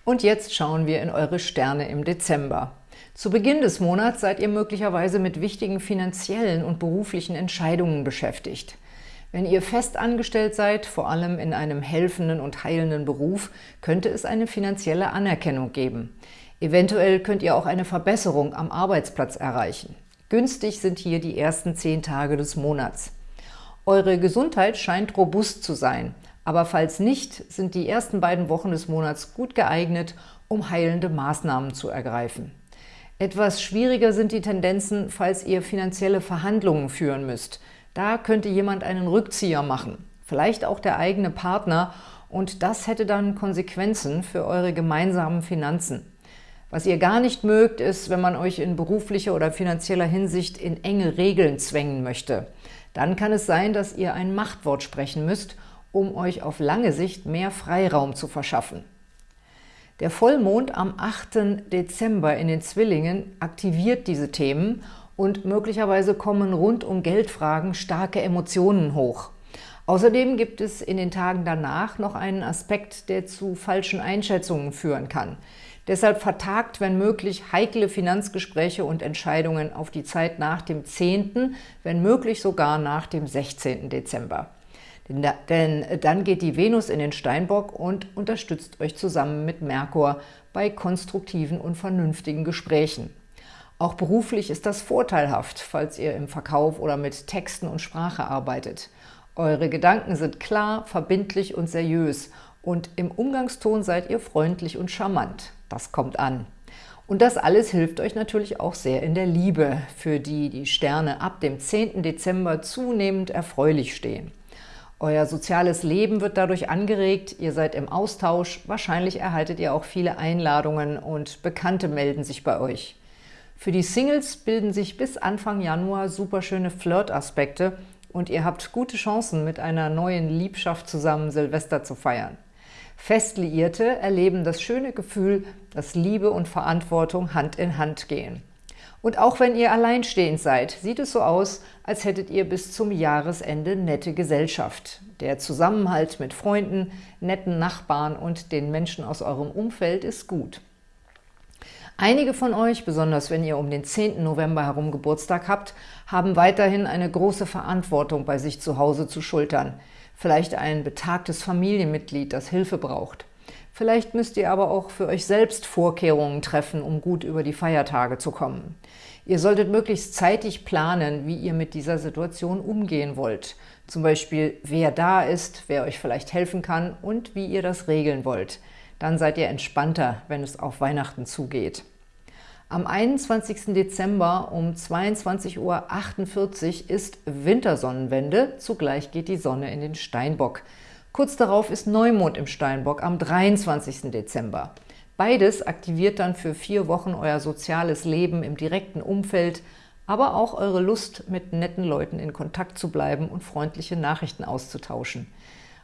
Und jetzt schauen wir in eure Sterne im Dezember. Zu Beginn des Monats seid ihr möglicherweise mit wichtigen finanziellen und beruflichen Entscheidungen beschäftigt. Wenn ihr fest angestellt seid, vor allem in einem helfenden und heilenden Beruf, könnte es eine finanzielle Anerkennung geben. Eventuell könnt ihr auch eine Verbesserung am Arbeitsplatz erreichen. Günstig sind hier die ersten zehn Tage des Monats. Eure Gesundheit scheint robust zu sein. Aber falls nicht, sind die ersten beiden Wochen des Monats gut geeignet, um heilende Maßnahmen zu ergreifen. Etwas schwieriger sind die Tendenzen, falls ihr finanzielle Verhandlungen führen müsst. Da könnte jemand einen Rückzieher machen, vielleicht auch der eigene Partner, und das hätte dann Konsequenzen für eure gemeinsamen Finanzen. Was ihr gar nicht mögt, ist, wenn man euch in beruflicher oder finanzieller Hinsicht in enge Regeln zwängen möchte. Dann kann es sein, dass ihr ein Machtwort sprechen müsst um euch auf lange Sicht mehr Freiraum zu verschaffen. Der Vollmond am 8. Dezember in den Zwillingen aktiviert diese Themen und möglicherweise kommen rund um Geldfragen starke Emotionen hoch. Außerdem gibt es in den Tagen danach noch einen Aspekt, der zu falschen Einschätzungen führen kann. Deshalb vertagt, wenn möglich, heikle Finanzgespräche und Entscheidungen auf die Zeit nach dem 10., wenn möglich sogar nach dem 16. Dezember. Denn dann geht die Venus in den Steinbock und unterstützt euch zusammen mit Merkur bei konstruktiven und vernünftigen Gesprächen. Auch beruflich ist das vorteilhaft, falls ihr im Verkauf oder mit Texten und Sprache arbeitet. Eure Gedanken sind klar, verbindlich und seriös und im Umgangston seid ihr freundlich und charmant. Das kommt an. Und das alles hilft euch natürlich auch sehr in der Liebe, für die die Sterne ab dem 10. Dezember zunehmend erfreulich stehen. Euer soziales Leben wird dadurch angeregt, ihr seid im Austausch, wahrscheinlich erhaltet ihr auch viele Einladungen und Bekannte melden sich bei euch. Für die Singles bilden sich bis Anfang Januar superschöne Flirt-Aspekte und ihr habt gute Chancen, mit einer neuen Liebschaft zusammen Silvester zu feiern. Festliierte erleben das schöne Gefühl, dass Liebe und Verantwortung Hand in Hand gehen. Und auch wenn ihr alleinstehend seid, sieht es so aus, als hättet ihr bis zum Jahresende nette Gesellschaft. Der Zusammenhalt mit Freunden, netten Nachbarn und den Menschen aus eurem Umfeld ist gut. Einige von euch, besonders wenn ihr um den 10. November herum Geburtstag habt, haben weiterhin eine große Verantwortung bei sich zu Hause zu schultern. Vielleicht ein betagtes Familienmitglied, das Hilfe braucht. Vielleicht müsst ihr aber auch für euch selbst Vorkehrungen treffen, um gut über die Feiertage zu kommen. Ihr solltet möglichst zeitig planen, wie ihr mit dieser Situation umgehen wollt. Zum Beispiel, wer da ist, wer euch vielleicht helfen kann und wie ihr das regeln wollt. Dann seid ihr entspannter, wenn es auf Weihnachten zugeht. Am 21. Dezember um 22.48 Uhr ist Wintersonnenwende, zugleich geht die Sonne in den Steinbock. Kurz darauf ist Neumond im Steinbock am 23. Dezember. Beides aktiviert dann für vier Wochen euer soziales Leben im direkten Umfeld, aber auch eure Lust, mit netten Leuten in Kontakt zu bleiben und freundliche Nachrichten auszutauschen.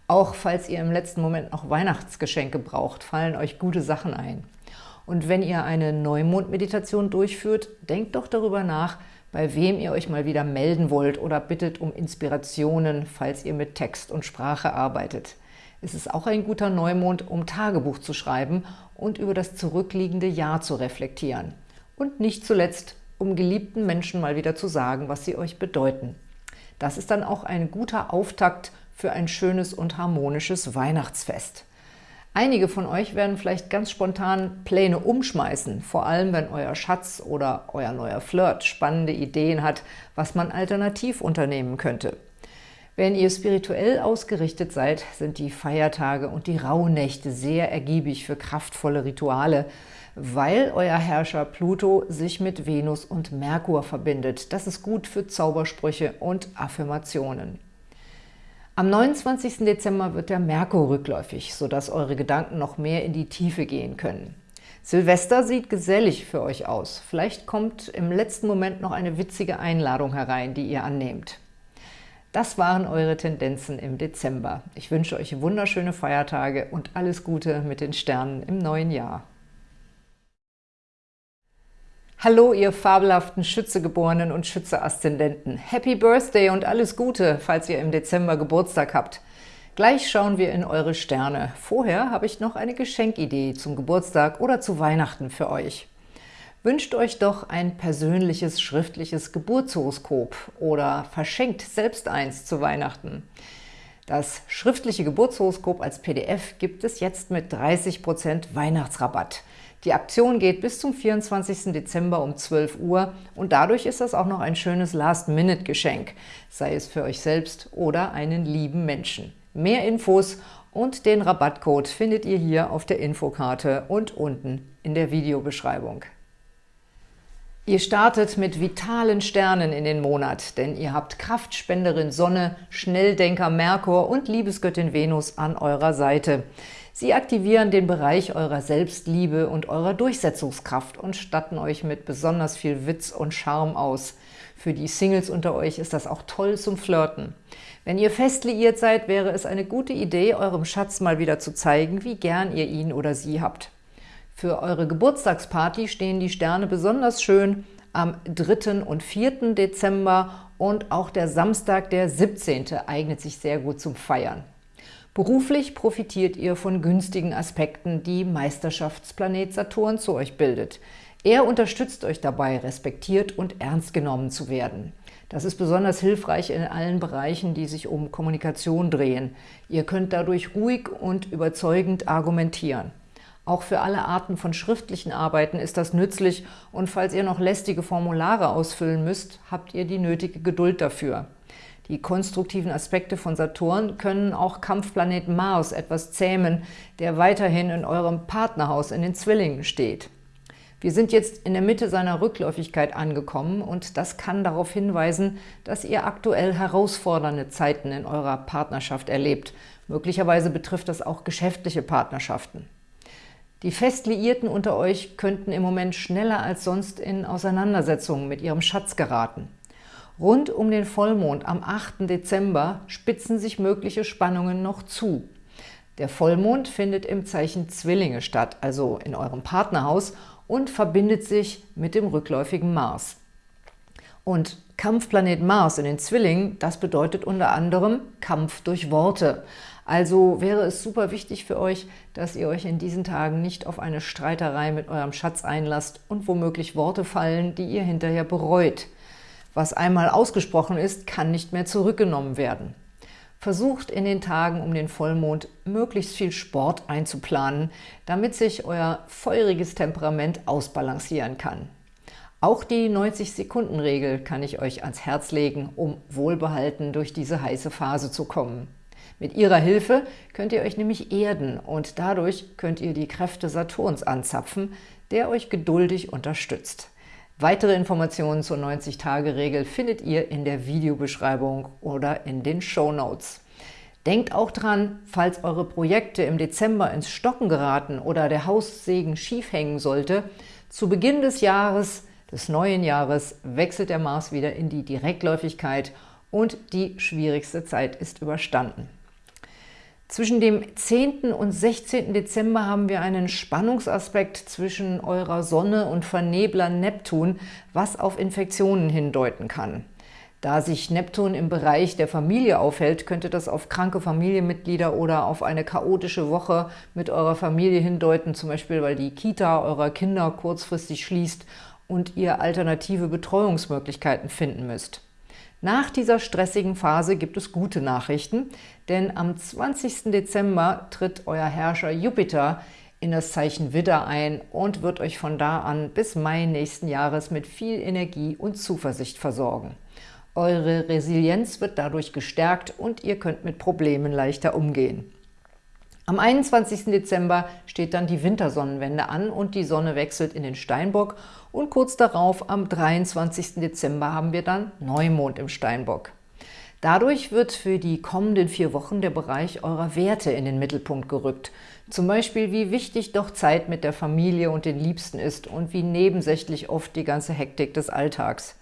Auch falls ihr im letzten Moment noch Weihnachtsgeschenke braucht, fallen euch gute Sachen ein. Und wenn ihr eine Neumond-Meditation durchführt, denkt doch darüber nach, bei wem ihr euch mal wieder melden wollt oder bittet um Inspirationen, falls ihr mit Text und Sprache arbeitet. Es ist auch ein guter Neumond, um Tagebuch zu schreiben und über das zurückliegende Jahr zu reflektieren. Und nicht zuletzt, um geliebten Menschen mal wieder zu sagen, was sie euch bedeuten. Das ist dann auch ein guter Auftakt für ein schönes und harmonisches Weihnachtsfest. Einige von euch werden vielleicht ganz spontan Pläne umschmeißen, vor allem wenn euer Schatz oder euer neuer Flirt spannende Ideen hat, was man alternativ unternehmen könnte. Wenn ihr spirituell ausgerichtet seid, sind die Feiertage und die Rauhnächte sehr ergiebig für kraftvolle Rituale, weil euer Herrscher Pluto sich mit Venus und Merkur verbindet. Das ist gut für Zaubersprüche und Affirmationen. Am 29. Dezember wird der Merkur rückläufig, sodass eure Gedanken noch mehr in die Tiefe gehen können. Silvester sieht gesellig für euch aus. Vielleicht kommt im letzten Moment noch eine witzige Einladung herein, die ihr annehmt. Das waren eure Tendenzen im Dezember. Ich wünsche euch wunderschöne Feiertage und alles Gute mit den Sternen im neuen Jahr. Hallo, ihr fabelhaften Schützegeborenen und Schütze-Aszendenten. Happy Birthday und alles Gute, falls ihr im Dezember Geburtstag habt. Gleich schauen wir in eure Sterne. Vorher habe ich noch eine Geschenkidee zum Geburtstag oder zu Weihnachten für euch. Wünscht euch doch ein persönliches schriftliches Geburtshoroskop oder verschenkt selbst eins zu Weihnachten. Das schriftliche Geburtshoroskop als PDF gibt es jetzt mit 30% Weihnachtsrabatt. Die Aktion geht bis zum 24. Dezember um 12 Uhr und dadurch ist das auch noch ein schönes Last-Minute-Geschenk, sei es für euch selbst oder einen lieben Menschen. Mehr Infos und den Rabattcode findet ihr hier auf der Infokarte und unten in der Videobeschreibung. Ihr startet mit vitalen Sternen in den Monat, denn ihr habt Kraftspenderin Sonne, Schnelldenker Merkur und Liebesgöttin Venus an eurer Seite. Sie aktivieren den Bereich eurer Selbstliebe und eurer Durchsetzungskraft und statten euch mit besonders viel Witz und Charme aus. Für die Singles unter euch ist das auch toll zum Flirten. Wenn ihr fest liiert seid, wäre es eine gute Idee, eurem Schatz mal wieder zu zeigen, wie gern ihr ihn oder sie habt. Für eure Geburtstagsparty stehen die Sterne besonders schön am 3. und 4. Dezember und auch der Samstag, der 17. eignet sich sehr gut zum Feiern. Beruflich profitiert ihr von günstigen Aspekten, die Meisterschaftsplanet Saturn zu euch bildet. Er unterstützt euch dabei, respektiert und ernst genommen zu werden. Das ist besonders hilfreich in allen Bereichen, die sich um Kommunikation drehen. Ihr könnt dadurch ruhig und überzeugend argumentieren. Auch für alle Arten von schriftlichen Arbeiten ist das nützlich und falls ihr noch lästige Formulare ausfüllen müsst, habt ihr die nötige Geduld dafür. Die konstruktiven Aspekte von Saturn können auch Kampfplanet Mars etwas zähmen, der weiterhin in eurem Partnerhaus in den Zwillingen steht. Wir sind jetzt in der Mitte seiner Rückläufigkeit angekommen und das kann darauf hinweisen, dass ihr aktuell herausfordernde Zeiten in eurer Partnerschaft erlebt. Möglicherweise betrifft das auch geschäftliche Partnerschaften. Die Festliierten unter euch könnten im Moment schneller als sonst in Auseinandersetzungen mit ihrem Schatz geraten. Rund um den Vollmond am 8. Dezember spitzen sich mögliche Spannungen noch zu. Der Vollmond findet im Zeichen Zwillinge statt, also in eurem Partnerhaus, und verbindet sich mit dem rückläufigen Mars. Und Kampfplanet Mars in den Zwillingen, das bedeutet unter anderem Kampf durch Worte. Also wäre es super wichtig für euch, dass ihr euch in diesen Tagen nicht auf eine Streiterei mit eurem Schatz einlasst und womöglich Worte fallen, die ihr hinterher bereut. Was einmal ausgesprochen ist, kann nicht mehr zurückgenommen werden. Versucht in den Tagen um den Vollmond möglichst viel Sport einzuplanen, damit sich euer feuriges Temperament ausbalancieren kann. Auch die 90-Sekunden-Regel kann ich euch ans Herz legen, um wohlbehalten durch diese heiße Phase zu kommen. Mit ihrer Hilfe könnt ihr euch nämlich erden und dadurch könnt ihr die Kräfte Saturns anzapfen, der euch geduldig unterstützt. Weitere Informationen zur 90-Tage-Regel findet ihr in der Videobeschreibung oder in den Show Notes. Denkt auch dran, falls eure Projekte im Dezember ins Stocken geraten oder der Haussegen schief hängen sollte, zu Beginn des Jahres, des neuen Jahres, wechselt der Mars wieder in die Direktläufigkeit und die schwierigste Zeit ist überstanden. Zwischen dem 10. und 16. Dezember haben wir einen Spannungsaspekt zwischen eurer Sonne und Vernebler Neptun, was auf Infektionen hindeuten kann. Da sich Neptun im Bereich der Familie aufhält, könnte das auf kranke Familienmitglieder oder auf eine chaotische Woche mit eurer Familie hindeuten, zum Beispiel weil die Kita eurer Kinder kurzfristig schließt und ihr alternative Betreuungsmöglichkeiten finden müsst. Nach dieser stressigen Phase gibt es gute Nachrichten, denn am 20. Dezember tritt euer Herrscher Jupiter in das Zeichen Widder ein und wird euch von da an bis Mai nächsten Jahres mit viel Energie und Zuversicht versorgen. Eure Resilienz wird dadurch gestärkt und ihr könnt mit Problemen leichter umgehen. Am 21. Dezember steht dann die Wintersonnenwende an und die Sonne wechselt in den Steinbock und kurz darauf, am 23. Dezember, haben wir dann Neumond im Steinbock. Dadurch wird für die kommenden vier Wochen der Bereich eurer Werte in den Mittelpunkt gerückt. Zum Beispiel, wie wichtig doch Zeit mit der Familie und den Liebsten ist und wie nebensächlich oft die ganze Hektik des Alltags.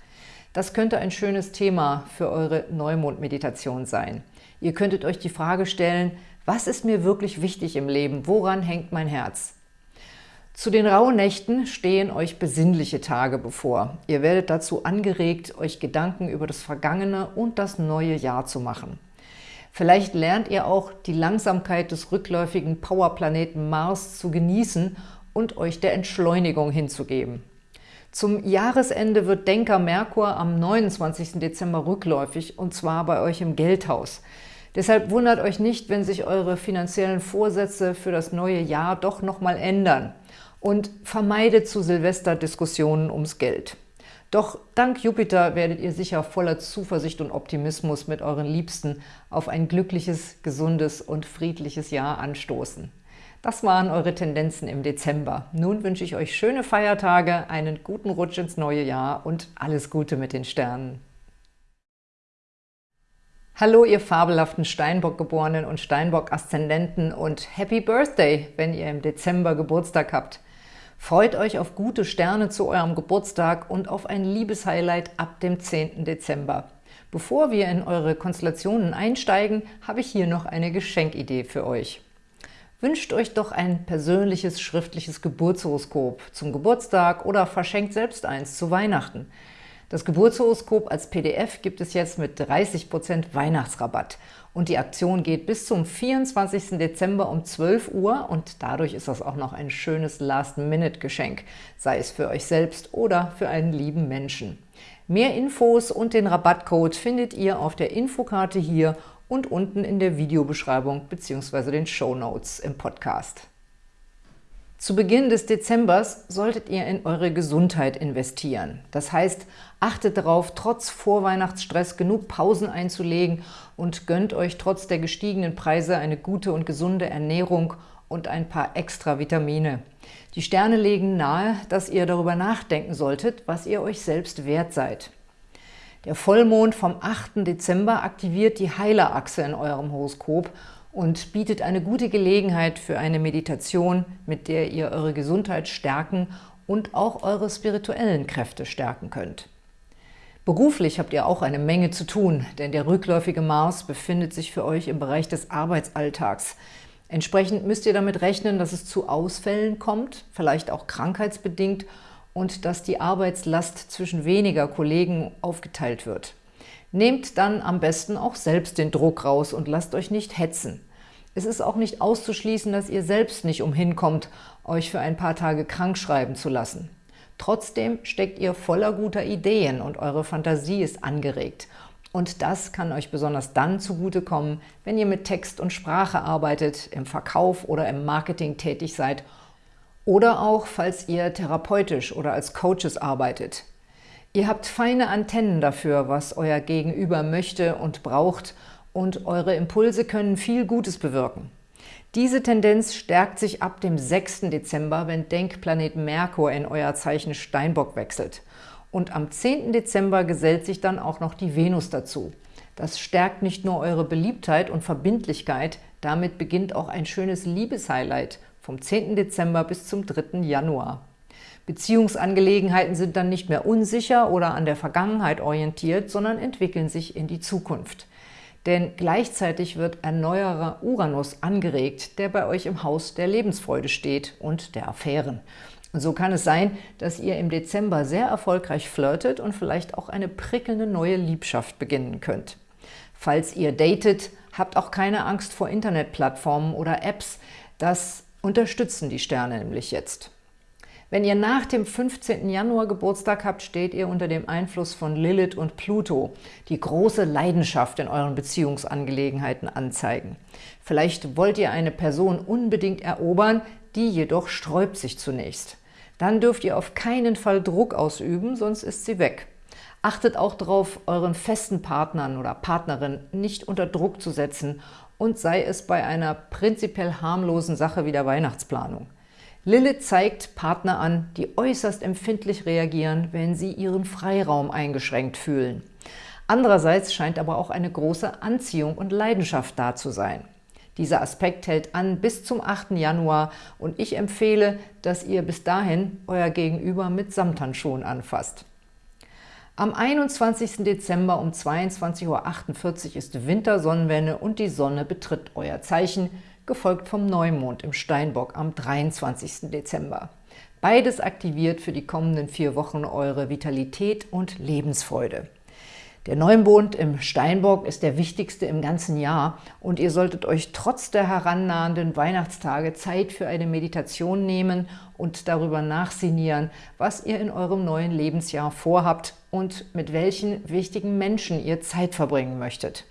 Das könnte ein schönes Thema für eure Neumond-Meditation sein. Ihr könntet euch die Frage stellen, was ist mir wirklich wichtig im Leben? Woran hängt mein Herz? Zu den rauen Nächten stehen euch besinnliche Tage bevor. Ihr werdet dazu angeregt, euch Gedanken über das vergangene und das neue Jahr zu machen. Vielleicht lernt ihr auch, die Langsamkeit des rückläufigen Powerplaneten Mars zu genießen und euch der Entschleunigung hinzugeben. Zum Jahresende wird Denker Merkur am 29. Dezember rückläufig, und zwar bei euch im Geldhaus. Deshalb wundert euch nicht, wenn sich eure finanziellen Vorsätze für das neue Jahr doch nochmal ändern und vermeidet zu Silvester Diskussionen ums Geld. Doch dank Jupiter werdet ihr sicher voller Zuversicht und Optimismus mit euren Liebsten auf ein glückliches, gesundes und friedliches Jahr anstoßen. Das waren eure Tendenzen im Dezember. Nun wünsche ich euch schöne Feiertage, einen guten Rutsch ins neue Jahr und alles Gute mit den Sternen. Hallo, ihr fabelhaften Steinbock-Geborenen und Steinbock-Aszendenten und Happy Birthday, wenn ihr im Dezember Geburtstag habt. Freut euch auf gute Sterne zu eurem Geburtstag und auf ein Liebeshighlight ab dem 10. Dezember. Bevor wir in eure Konstellationen einsteigen, habe ich hier noch eine Geschenkidee für euch. Wünscht euch doch ein persönliches schriftliches Geburtshoroskop zum Geburtstag oder verschenkt selbst eins zu Weihnachten. Das Geburtshoroskop als PDF gibt es jetzt mit 30% Weihnachtsrabatt. Und die Aktion geht bis zum 24. Dezember um 12 Uhr und dadurch ist das auch noch ein schönes Last-Minute-Geschenk, sei es für euch selbst oder für einen lieben Menschen. Mehr Infos und den Rabattcode findet ihr auf der Infokarte hier und unten in der Videobeschreibung bzw. den Show Notes im Podcast. Zu Beginn des Dezembers solltet ihr in eure Gesundheit investieren. Das heißt, achtet darauf, trotz Vorweihnachtsstress genug Pausen einzulegen und gönnt euch trotz der gestiegenen Preise eine gute und gesunde Ernährung und ein paar extra Vitamine. Die Sterne legen nahe, dass ihr darüber nachdenken solltet, was ihr euch selbst wert seid. Der Vollmond vom 8. Dezember aktiviert die Heilerachse in eurem Horoskop und bietet eine gute Gelegenheit für eine Meditation, mit der ihr eure Gesundheit stärken und auch eure spirituellen Kräfte stärken könnt. Beruflich habt ihr auch eine Menge zu tun, denn der rückläufige Mars befindet sich für euch im Bereich des Arbeitsalltags. Entsprechend müsst ihr damit rechnen, dass es zu Ausfällen kommt, vielleicht auch krankheitsbedingt, und dass die Arbeitslast zwischen weniger Kollegen aufgeteilt wird. Nehmt dann am besten auch selbst den Druck raus und lasst euch nicht hetzen. Es ist auch nicht auszuschließen, dass ihr selbst nicht umhinkommt, euch für ein paar Tage krank schreiben zu lassen. Trotzdem steckt ihr voller guter Ideen und eure Fantasie ist angeregt. Und das kann euch besonders dann zugutekommen, wenn ihr mit Text und Sprache arbeitet, im Verkauf oder im Marketing tätig seid oder auch, falls ihr therapeutisch oder als Coaches arbeitet. Ihr habt feine Antennen dafür, was euer Gegenüber möchte und braucht und eure Impulse können viel Gutes bewirken. Diese Tendenz stärkt sich ab dem 6. Dezember, wenn Denkplanet Merkur in euer Zeichen Steinbock wechselt. Und am 10. Dezember gesellt sich dann auch noch die Venus dazu. Das stärkt nicht nur eure Beliebtheit und Verbindlichkeit, damit beginnt auch ein schönes Liebeshighlight vom 10. Dezember bis zum 3. Januar. Beziehungsangelegenheiten sind dann nicht mehr unsicher oder an der Vergangenheit orientiert, sondern entwickeln sich in die Zukunft. Denn gleichzeitig wird ein neuerer Uranus angeregt, der bei euch im Haus der Lebensfreude steht und der Affären. Und so kann es sein, dass ihr im Dezember sehr erfolgreich flirtet und vielleicht auch eine prickelnde neue Liebschaft beginnen könnt. Falls ihr datet, habt auch keine Angst vor Internetplattformen oder Apps. Das unterstützen die Sterne nämlich jetzt. Wenn ihr nach dem 15. Januar Geburtstag habt, steht ihr unter dem Einfluss von Lilith und Pluto, die große Leidenschaft in euren Beziehungsangelegenheiten anzeigen. Vielleicht wollt ihr eine Person unbedingt erobern, die jedoch sträubt sich zunächst. Dann dürft ihr auf keinen Fall Druck ausüben, sonst ist sie weg. Achtet auch darauf, euren festen Partnern oder Partnerin nicht unter Druck zu setzen und sei es bei einer prinzipiell harmlosen Sache wie der Weihnachtsplanung. Lilith zeigt Partner an, die äußerst empfindlich reagieren, wenn sie ihren Freiraum eingeschränkt fühlen. Andererseits scheint aber auch eine große Anziehung und Leidenschaft da zu sein. Dieser Aspekt hält an bis zum 8. Januar und ich empfehle, dass ihr bis dahin euer Gegenüber mit Samthandschuhen anfasst. Am 21. Dezember um 22.48 Uhr ist Wintersonnenwende und die Sonne betritt euer Zeichen gefolgt vom Neumond im Steinbock am 23. Dezember. Beides aktiviert für die kommenden vier Wochen eure Vitalität und Lebensfreude. Der Neumond im Steinbock ist der wichtigste im ganzen Jahr und ihr solltet euch trotz der herannahenden Weihnachtstage Zeit für eine Meditation nehmen und darüber nachsinieren, was ihr in eurem neuen Lebensjahr vorhabt und mit welchen wichtigen Menschen ihr Zeit verbringen möchtet.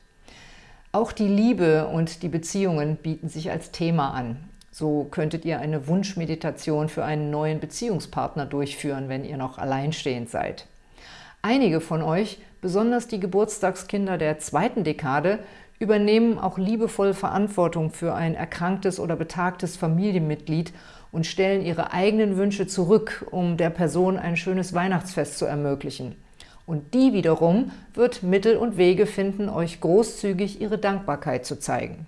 Auch die Liebe und die Beziehungen bieten sich als Thema an. So könntet ihr eine Wunschmeditation für einen neuen Beziehungspartner durchführen, wenn ihr noch alleinstehend seid. Einige von euch, besonders die Geburtstagskinder der zweiten Dekade, übernehmen auch liebevoll Verantwortung für ein erkranktes oder betagtes Familienmitglied und stellen ihre eigenen Wünsche zurück, um der Person ein schönes Weihnachtsfest zu ermöglichen. Und die wiederum wird Mittel und Wege finden, euch großzügig ihre Dankbarkeit zu zeigen.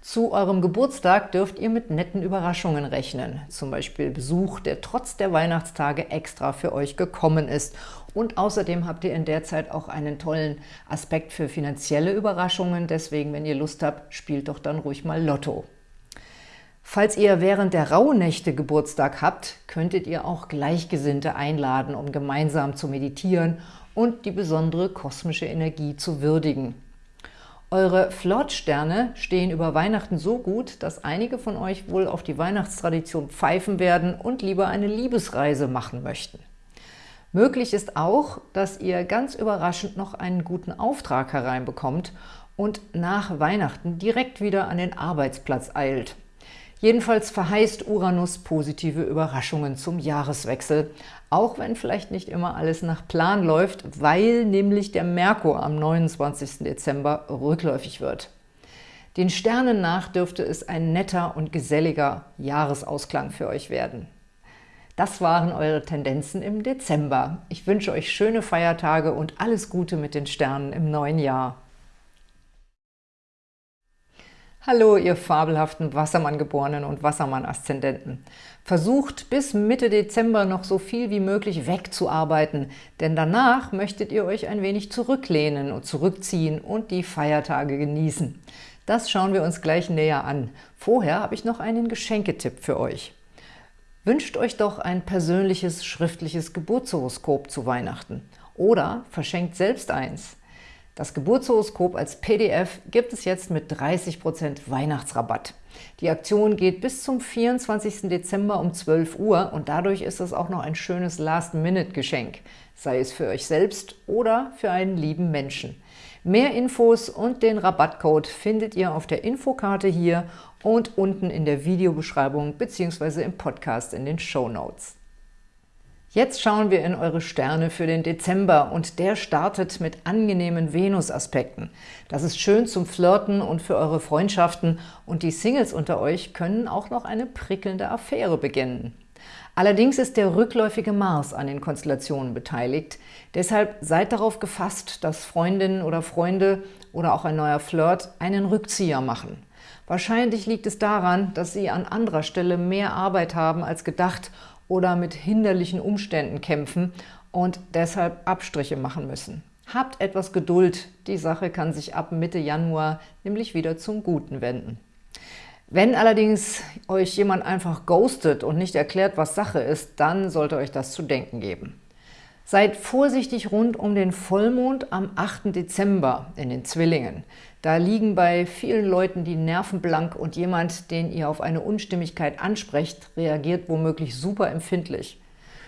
Zu eurem Geburtstag dürft ihr mit netten Überraschungen rechnen, zum Beispiel Besuch, der trotz der Weihnachtstage extra für euch gekommen ist. Und außerdem habt ihr in der Zeit auch einen tollen Aspekt für finanzielle Überraschungen, deswegen, wenn ihr Lust habt, spielt doch dann ruhig mal Lotto. Falls ihr während der Rauhnächte Geburtstag habt, könntet ihr auch Gleichgesinnte einladen, um gemeinsam zu meditieren und die besondere kosmische Energie zu würdigen. Eure Flirtsterne stehen über Weihnachten so gut, dass einige von euch wohl auf die Weihnachtstradition pfeifen werden und lieber eine Liebesreise machen möchten. Möglich ist auch, dass ihr ganz überraschend noch einen guten Auftrag hereinbekommt und nach Weihnachten direkt wieder an den Arbeitsplatz eilt. Jedenfalls verheißt Uranus positive Überraschungen zum Jahreswechsel, auch wenn vielleicht nicht immer alles nach Plan läuft, weil nämlich der Merkur am 29. Dezember rückläufig wird. Den Sternen nach dürfte es ein netter und geselliger Jahresausklang für euch werden. Das waren eure Tendenzen im Dezember. Ich wünsche euch schöne Feiertage und alles Gute mit den Sternen im neuen Jahr. Hallo, ihr fabelhaften Wassermann-Geborenen und Wassermann-Aszendenten. Versucht bis Mitte Dezember noch so viel wie möglich wegzuarbeiten, denn danach möchtet ihr euch ein wenig zurücklehnen und zurückziehen und die Feiertage genießen. Das schauen wir uns gleich näher an. Vorher habe ich noch einen Geschenketipp für euch. Wünscht euch doch ein persönliches schriftliches Geburtshoroskop zu Weihnachten oder verschenkt selbst eins. Das Geburtshoroskop als PDF gibt es jetzt mit 30% Weihnachtsrabatt. Die Aktion geht bis zum 24. Dezember um 12 Uhr und dadurch ist es auch noch ein schönes Last-Minute-Geschenk, sei es für euch selbst oder für einen lieben Menschen. Mehr Infos und den Rabattcode findet ihr auf der Infokarte hier und unten in der Videobeschreibung bzw. im Podcast in den Show Notes. Jetzt schauen wir in eure Sterne für den Dezember und der startet mit angenehmen Venus-Aspekten. Das ist schön zum Flirten und für eure Freundschaften und die Singles unter euch können auch noch eine prickelnde Affäre beginnen. Allerdings ist der rückläufige Mars an den Konstellationen beteiligt. Deshalb seid darauf gefasst, dass Freundinnen oder Freunde oder auch ein neuer Flirt einen Rückzieher machen. Wahrscheinlich liegt es daran, dass sie an anderer Stelle mehr Arbeit haben als gedacht oder mit hinderlichen Umständen kämpfen und deshalb Abstriche machen müssen. Habt etwas Geduld, die Sache kann sich ab Mitte Januar nämlich wieder zum Guten wenden. Wenn allerdings euch jemand einfach ghostet und nicht erklärt, was Sache ist, dann sollte euch das zu denken geben. Seid vorsichtig rund um den Vollmond am 8. Dezember in den Zwillingen. Da liegen bei vielen Leuten die Nerven blank und jemand, den ihr auf eine Unstimmigkeit ansprecht, reagiert womöglich super empfindlich.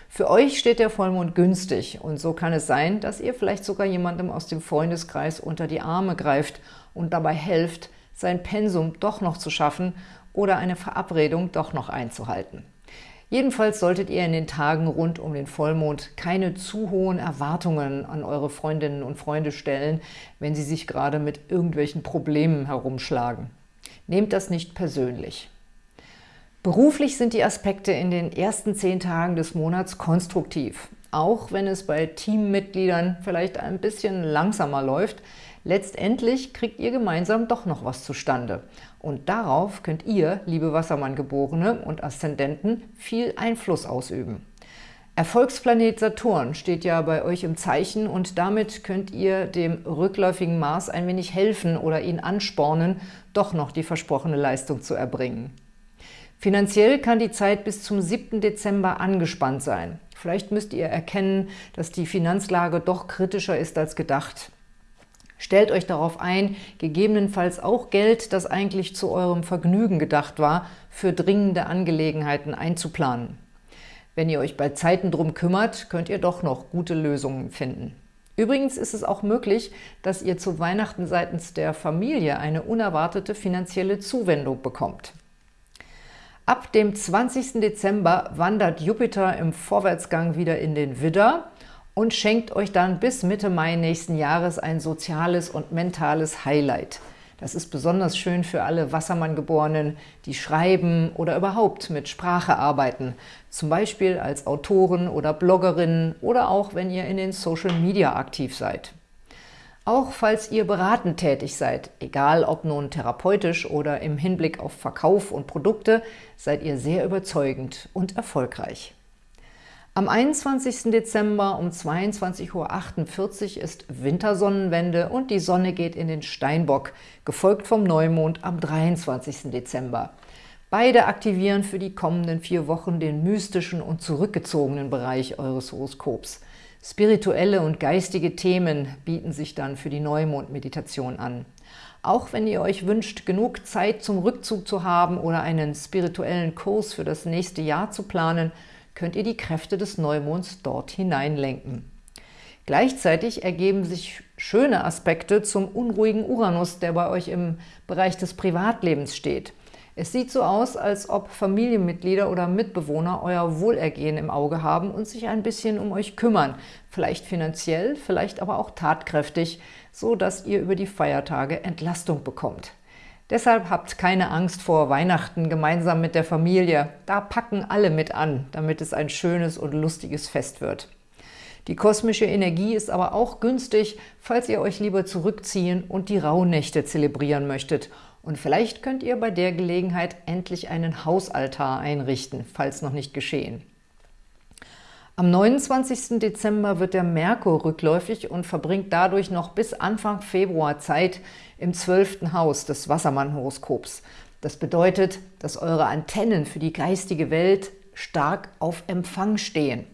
Für euch steht der Vollmond günstig und so kann es sein, dass ihr vielleicht sogar jemandem aus dem Freundeskreis unter die Arme greift und dabei helft, sein Pensum doch noch zu schaffen oder eine Verabredung doch noch einzuhalten. Jedenfalls solltet ihr in den Tagen rund um den Vollmond keine zu hohen Erwartungen an eure Freundinnen und Freunde stellen, wenn sie sich gerade mit irgendwelchen Problemen herumschlagen. Nehmt das nicht persönlich. Beruflich sind die Aspekte in den ersten zehn Tagen des Monats konstruktiv. Auch wenn es bei Teammitgliedern vielleicht ein bisschen langsamer läuft, Letztendlich kriegt ihr gemeinsam doch noch was zustande. Und darauf könnt ihr, liebe Wassermann-Geborene und Aszendenten, viel Einfluss ausüben. Erfolgsplanet Saturn steht ja bei euch im Zeichen und damit könnt ihr dem rückläufigen Mars ein wenig helfen oder ihn anspornen, doch noch die versprochene Leistung zu erbringen. Finanziell kann die Zeit bis zum 7. Dezember angespannt sein. Vielleicht müsst ihr erkennen, dass die Finanzlage doch kritischer ist als gedacht. Stellt euch darauf ein, gegebenenfalls auch Geld, das eigentlich zu eurem Vergnügen gedacht war, für dringende Angelegenheiten einzuplanen. Wenn ihr euch bei Zeiten drum kümmert, könnt ihr doch noch gute Lösungen finden. Übrigens ist es auch möglich, dass ihr zu Weihnachten seitens der Familie eine unerwartete finanzielle Zuwendung bekommt. Ab dem 20. Dezember wandert Jupiter im Vorwärtsgang wieder in den Widder und schenkt euch dann bis Mitte Mai nächsten Jahres ein soziales und mentales Highlight. Das ist besonders schön für alle Wassermann-Geborenen, die schreiben oder überhaupt mit Sprache arbeiten, zum Beispiel als Autoren oder Bloggerinnen oder auch, wenn ihr in den Social Media aktiv seid. Auch falls ihr beratend tätig seid, egal ob nun therapeutisch oder im Hinblick auf Verkauf und Produkte, seid ihr sehr überzeugend und erfolgreich. Am 21. Dezember um 22.48 Uhr ist Wintersonnenwende und die Sonne geht in den Steinbock, gefolgt vom Neumond am 23. Dezember. Beide aktivieren für die kommenden vier Wochen den mystischen und zurückgezogenen Bereich eures Horoskops. Spirituelle und geistige Themen bieten sich dann für die Neumond-Meditation an. Auch wenn ihr euch wünscht, genug Zeit zum Rückzug zu haben oder einen spirituellen Kurs für das nächste Jahr zu planen, könnt ihr die Kräfte des Neumonds dort hineinlenken. Gleichzeitig ergeben sich schöne Aspekte zum unruhigen Uranus, der bei euch im Bereich des Privatlebens steht. Es sieht so aus, als ob Familienmitglieder oder Mitbewohner euer Wohlergehen im Auge haben und sich ein bisschen um euch kümmern, vielleicht finanziell, vielleicht aber auch tatkräftig, so dass ihr über die Feiertage Entlastung bekommt. Deshalb habt keine Angst vor Weihnachten gemeinsam mit der Familie. Da packen alle mit an, damit es ein schönes und lustiges Fest wird. Die kosmische Energie ist aber auch günstig, falls ihr euch lieber zurückziehen und die Rauhnächte zelebrieren möchtet Und vielleicht könnt ihr bei der Gelegenheit endlich einen Hausaltar einrichten, falls noch nicht geschehen. Am 29. Dezember wird der Merkur rückläufig und verbringt dadurch noch bis Anfang Februar Zeit im 12. Haus des Wassermann-Horoskops. Das bedeutet, dass eure Antennen für die geistige Welt stark auf Empfang stehen.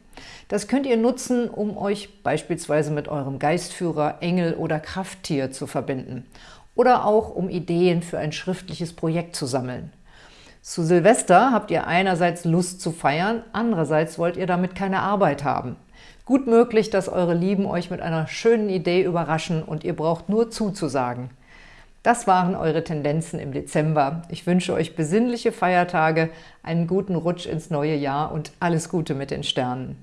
Das könnt ihr nutzen, um euch beispielsweise mit eurem Geistführer, Engel oder Krafttier zu verbinden oder auch um Ideen für ein schriftliches Projekt zu sammeln. Zu Silvester habt ihr einerseits Lust zu feiern, andererseits wollt ihr damit keine Arbeit haben. Gut möglich, dass eure Lieben euch mit einer schönen Idee überraschen und ihr braucht nur zuzusagen. Das waren eure Tendenzen im Dezember. Ich wünsche euch besinnliche Feiertage, einen guten Rutsch ins neue Jahr und alles Gute mit den Sternen.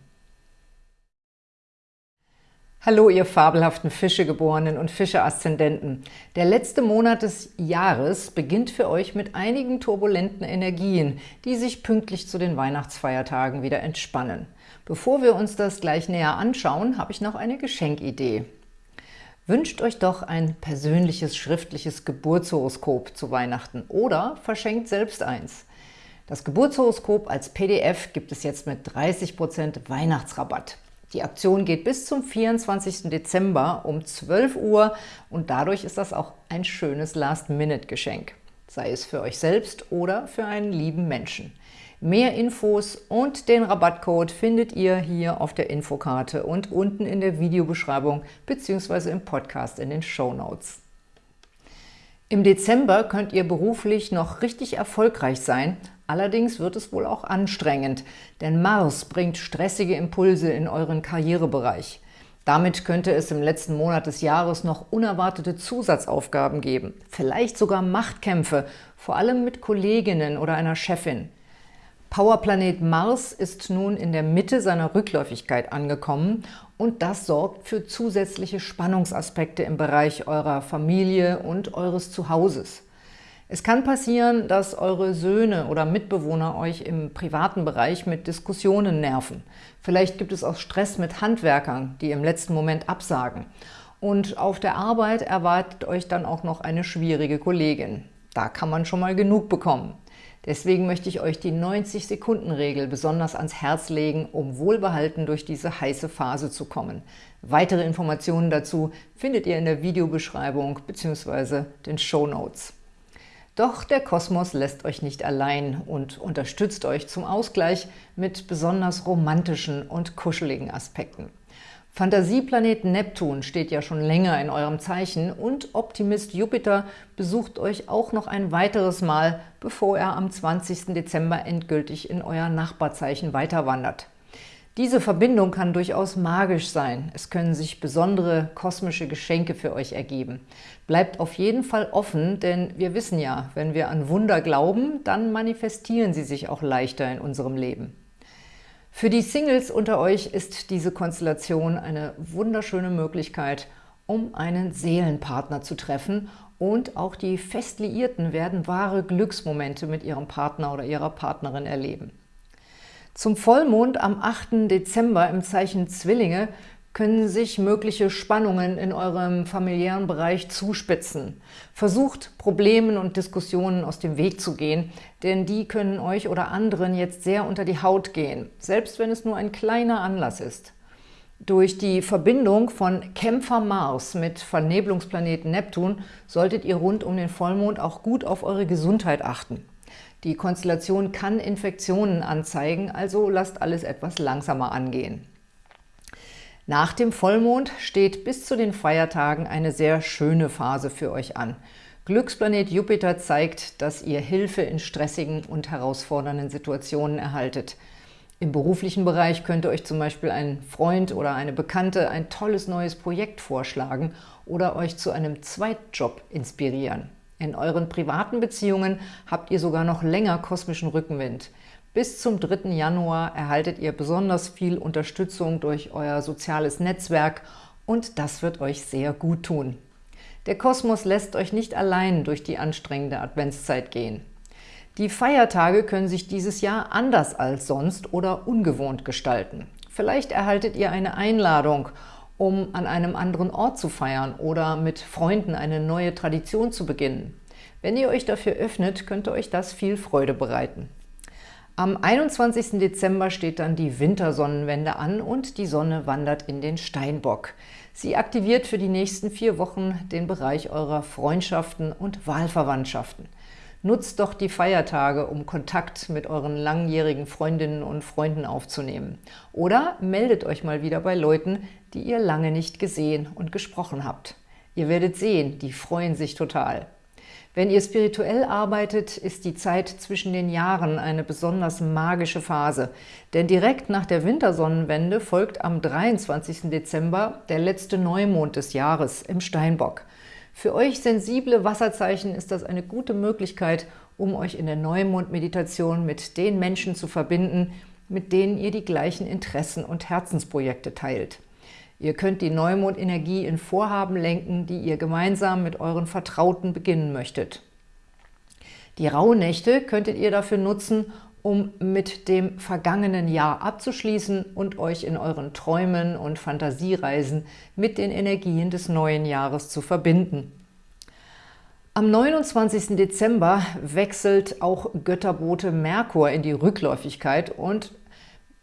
Hallo, ihr fabelhaften Fischegeborenen und Fische-Aszendenten. Der letzte Monat des Jahres beginnt für euch mit einigen turbulenten Energien, die sich pünktlich zu den Weihnachtsfeiertagen wieder entspannen. Bevor wir uns das gleich näher anschauen, habe ich noch eine Geschenkidee. Wünscht euch doch ein persönliches schriftliches Geburtshoroskop zu Weihnachten oder verschenkt selbst eins. Das Geburtshoroskop als PDF gibt es jetzt mit 30% Weihnachtsrabatt. Die Aktion geht bis zum 24. Dezember um 12 Uhr und dadurch ist das auch ein schönes Last-Minute-Geschenk, sei es für euch selbst oder für einen lieben Menschen. Mehr Infos und den Rabattcode findet ihr hier auf der Infokarte und unten in der Videobeschreibung bzw. im Podcast in den Show Notes. Im Dezember könnt ihr beruflich noch richtig erfolgreich sein Allerdings wird es wohl auch anstrengend, denn Mars bringt stressige Impulse in euren Karrierebereich. Damit könnte es im letzten Monat des Jahres noch unerwartete Zusatzaufgaben geben, vielleicht sogar Machtkämpfe, vor allem mit Kolleginnen oder einer Chefin. Powerplanet Mars ist nun in der Mitte seiner Rückläufigkeit angekommen und das sorgt für zusätzliche Spannungsaspekte im Bereich eurer Familie und eures Zuhauses. Es kann passieren, dass eure Söhne oder Mitbewohner euch im privaten Bereich mit Diskussionen nerven. Vielleicht gibt es auch Stress mit Handwerkern, die im letzten Moment absagen. Und auf der Arbeit erwartet euch dann auch noch eine schwierige Kollegin. Da kann man schon mal genug bekommen. Deswegen möchte ich euch die 90-Sekunden-Regel besonders ans Herz legen, um wohlbehalten durch diese heiße Phase zu kommen. Weitere Informationen dazu findet ihr in der Videobeschreibung bzw. den Show Notes. Doch der Kosmos lässt euch nicht allein und unterstützt euch zum Ausgleich mit besonders romantischen und kuscheligen Aspekten. Fantasieplanet Neptun steht ja schon länger in eurem Zeichen und Optimist Jupiter besucht euch auch noch ein weiteres Mal, bevor er am 20. Dezember endgültig in euer Nachbarzeichen weiterwandert. Diese Verbindung kann durchaus magisch sein. Es können sich besondere kosmische Geschenke für euch ergeben. Bleibt auf jeden Fall offen, denn wir wissen ja, wenn wir an Wunder glauben, dann manifestieren sie sich auch leichter in unserem Leben. Für die Singles unter euch ist diese Konstellation eine wunderschöne Möglichkeit, um einen Seelenpartner zu treffen und auch die Festliierten werden wahre Glücksmomente mit ihrem Partner oder ihrer Partnerin erleben. Zum Vollmond am 8. Dezember im Zeichen Zwillinge können sich mögliche Spannungen in eurem familiären Bereich zuspitzen. Versucht, Problemen und Diskussionen aus dem Weg zu gehen, denn die können euch oder anderen jetzt sehr unter die Haut gehen, selbst wenn es nur ein kleiner Anlass ist. Durch die Verbindung von Kämpfer Mars mit Vernebelungsplaneten Neptun solltet ihr rund um den Vollmond auch gut auf eure Gesundheit achten. Die Konstellation kann Infektionen anzeigen, also lasst alles etwas langsamer angehen. Nach dem Vollmond steht bis zu den Feiertagen eine sehr schöne Phase für euch an. Glücksplanet Jupiter zeigt, dass ihr Hilfe in stressigen und herausfordernden Situationen erhaltet. Im beruflichen Bereich könnte euch zum Beispiel ein Freund oder eine Bekannte ein tolles neues Projekt vorschlagen oder euch zu einem Zweitjob inspirieren. In euren privaten Beziehungen habt ihr sogar noch länger kosmischen Rückenwind. Bis zum 3. Januar erhaltet ihr besonders viel Unterstützung durch euer soziales Netzwerk und das wird euch sehr gut tun. Der Kosmos lässt euch nicht allein durch die anstrengende Adventszeit gehen. Die Feiertage können sich dieses Jahr anders als sonst oder ungewohnt gestalten. Vielleicht erhaltet ihr eine Einladung um an einem anderen Ort zu feiern oder mit Freunden eine neue Tradition zu beginnen. Wenn ihr euch dafür öffnet, könnte euch das viel Freude bereiten. Am 21. Dezember steht dann die Wintersonnenwende an und die Sonne wandert in den Steinbock. Sie aktiviert für die nächsten vier Wochen den Bereich eurer Freundschaften und Wahlverwandtschaften. Nutzt doch die Feiertage, um Kontakt mit euren langjährigen Freundinnen und Freunden aufzunehmen. Oder meldet euch mal wieder bei Leuten, die ihr lange nicht gesehen und gesprochen habt. Ihr werdet sehen, die freuen sich total. Wenn ihr spirituell arbeitet, ist die Zeit zwischen den Jahren eine besonders magische Phase, denn direkt nach der Wintersonnenwende folgt am 23. Dezember der letzte Neumond des Jahres im Steinbock. Für euch sensible Wasserzeichen ist das eine gute Möglichkeit, um euch in der Neumond-Meditation mit den Menschen zu verbinden, mit denen ihr die gleichen Interessen und Herzensprojekte teilt. Ihr könnt die Neumond-Energie in Vorhaben lenken, die ihr gemeinsam mit euren Vertrauten beginnen möchtet. Die Rauhnächte könntet ihr dafür nutzen, um mit dem vergangenen Jahr abzuschließen und euch in euren Träumen und Fantasiereisen mit den Energien des neuen Jahres zu verbinden. Am 29. Dezember wechselt auch Götterbote Merkur in die Rückläufigkeit und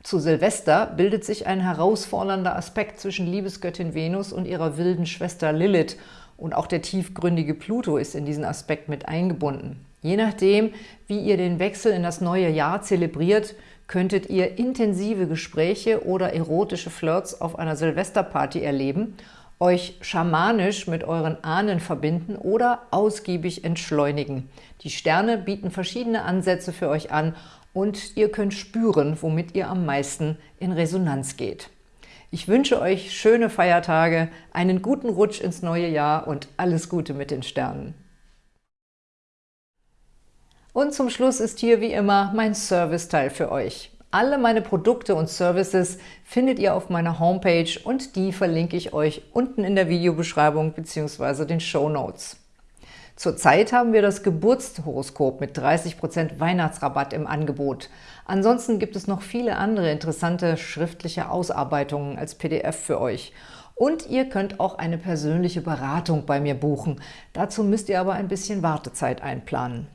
zu Silvester bildet sich ein herausfordernder Aspekt zwischen Liebesgöttin Venus und ihrer wilden Schwester Lilith und auch der tiefgründige Pluto ist in diesen Aspekt mit eingebunden. Je nachdem, wie ihr den Wechsel in das neue Jahr zelebriert, könntet ihr intensive Gespräche oder erotische Flirts auf einer Silvesterparty erleben, euch schamanisch mit euren Ahnen verbinden oder ausgiebig entschleunigen. Die Sterne bieten verschiedene Ansätze für euch an und ihr könnt spüren, womit ihr am meisten in Resonanz geht. Ich wünsche euch schöne Feiertage, einen guten Rutsch ins neue Jahr und alles Gute mit den Sternen. Und zum Schluss ist hier wie immer mein Serviceteil für euch. Alle meine Produkte und Services findet ihr auf meiner Homepage und die verlinke ich euch unten in der Videobeschreibung bzw. den Show Notes. Zurzeit haben wir das Geburtshoroskop mit 30% Weihnachtsrabatt im Angebot. Ansonsten gibt es noch viele andere interessante schriftliche Ausarbeitungen als PDF für euch. Und ihr könnt auch eine persönliche Beratung bei mir buchen. Dazu müsst ihr aber ein bisschen Wartezeit einplanen.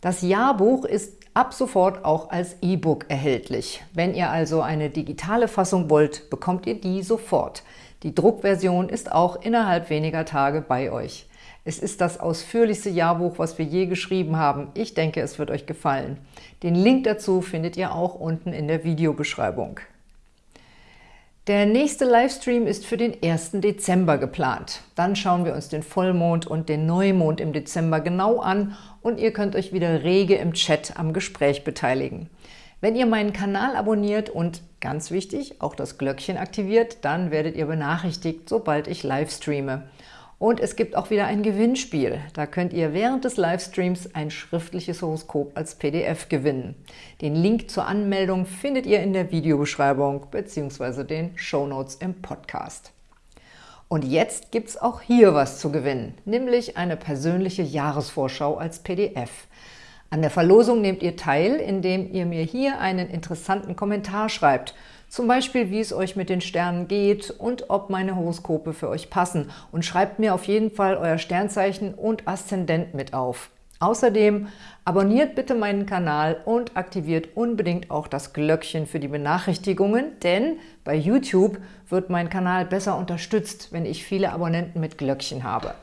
Das Jahrbuch ist ab sofort auch als E-Book erhältlich. Wenn ihr also eine digitale Fassung wollt, bekommt ihr die sofort. Die Druckversion ist auch innerhalb weniger Tage bei euch. Es ist das ausführlichste Jahrbuch, was wir je geschrieben haben. Ich denke, es wird euch gefallen. Den Link dazu findet ihr auch unten in der Videobeschreibung. Der nächste Livestream ist für den 1. Dezember geplant. Dann schauen wir uns den Vollmond und den Neumond im Dezember genau an und ihr könnt euch wieder rege im Chat am Gespräch beteiligen. Wenn ihr meinen Kanal abonniert und, ganz wichtig, auch das Glöckchen aktiviert, dann werdet ihr benachrichtigt, sobald ich live streame. Und es gibt auch wieder ein Gewinnspiel. Da könnt ihr während des Livestreams ein schriftliches Horoskop als PDF gewinnen. Den Link zur Anmeldung findet ihr in der Videobeschreibung bzw. den Shownotes im Podcast. Und jetzt gibt es auch hier was zu gewinnen, nämlich eine persönliche Jahresvorschau als PDF. An der Verlosung nehmt ihr teil, indem ihr mir hier einen interessanten Kommentar schreibt – zum Beispiel, wie es euch mit den Sternen geht und ob meine Horoskope für euch passen. Und schreibt mir auf jeden Fall euer Sternzeichen und Aszendent mit auf. Außerdem abonniert bitte meinen Kanal und aktiviert unbedingt auch das Glöckchen für die Benachrichtigungen, denn bei YouTube wird mein Kanal besser unterstützt, wenn ich viele Abonnenten mit Glöckchen habe.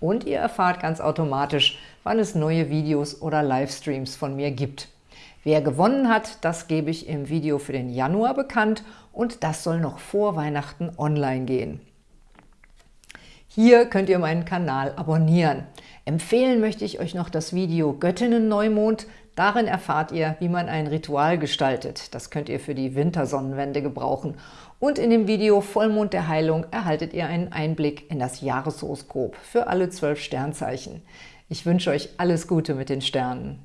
Und ihr erfahrt ganz automatisch, wann es neue Videos oder Livestreams von mir gibt. Wer gewonnen hat, das gebe ich im Video für den Januar bekannt und das soll noch vor Weihnachten online gehen. Hier könnt ihr meinen Kanal abonnieren. Empfehlen möchte ich euch noch das Video Göttinnen-Neumond. Darin erfahrt ihr, wie man ein Ritual gestaltet. Das könnt ihr für die Wintersonnenwende gebrauchen. Und in dem Video Vollmond der Heilung erhaltet ihr einen Einblick in das Jahreshoroskop für alle zwölf Sternzeichen. Ich wünsche euch alles Gute mit den Sternen.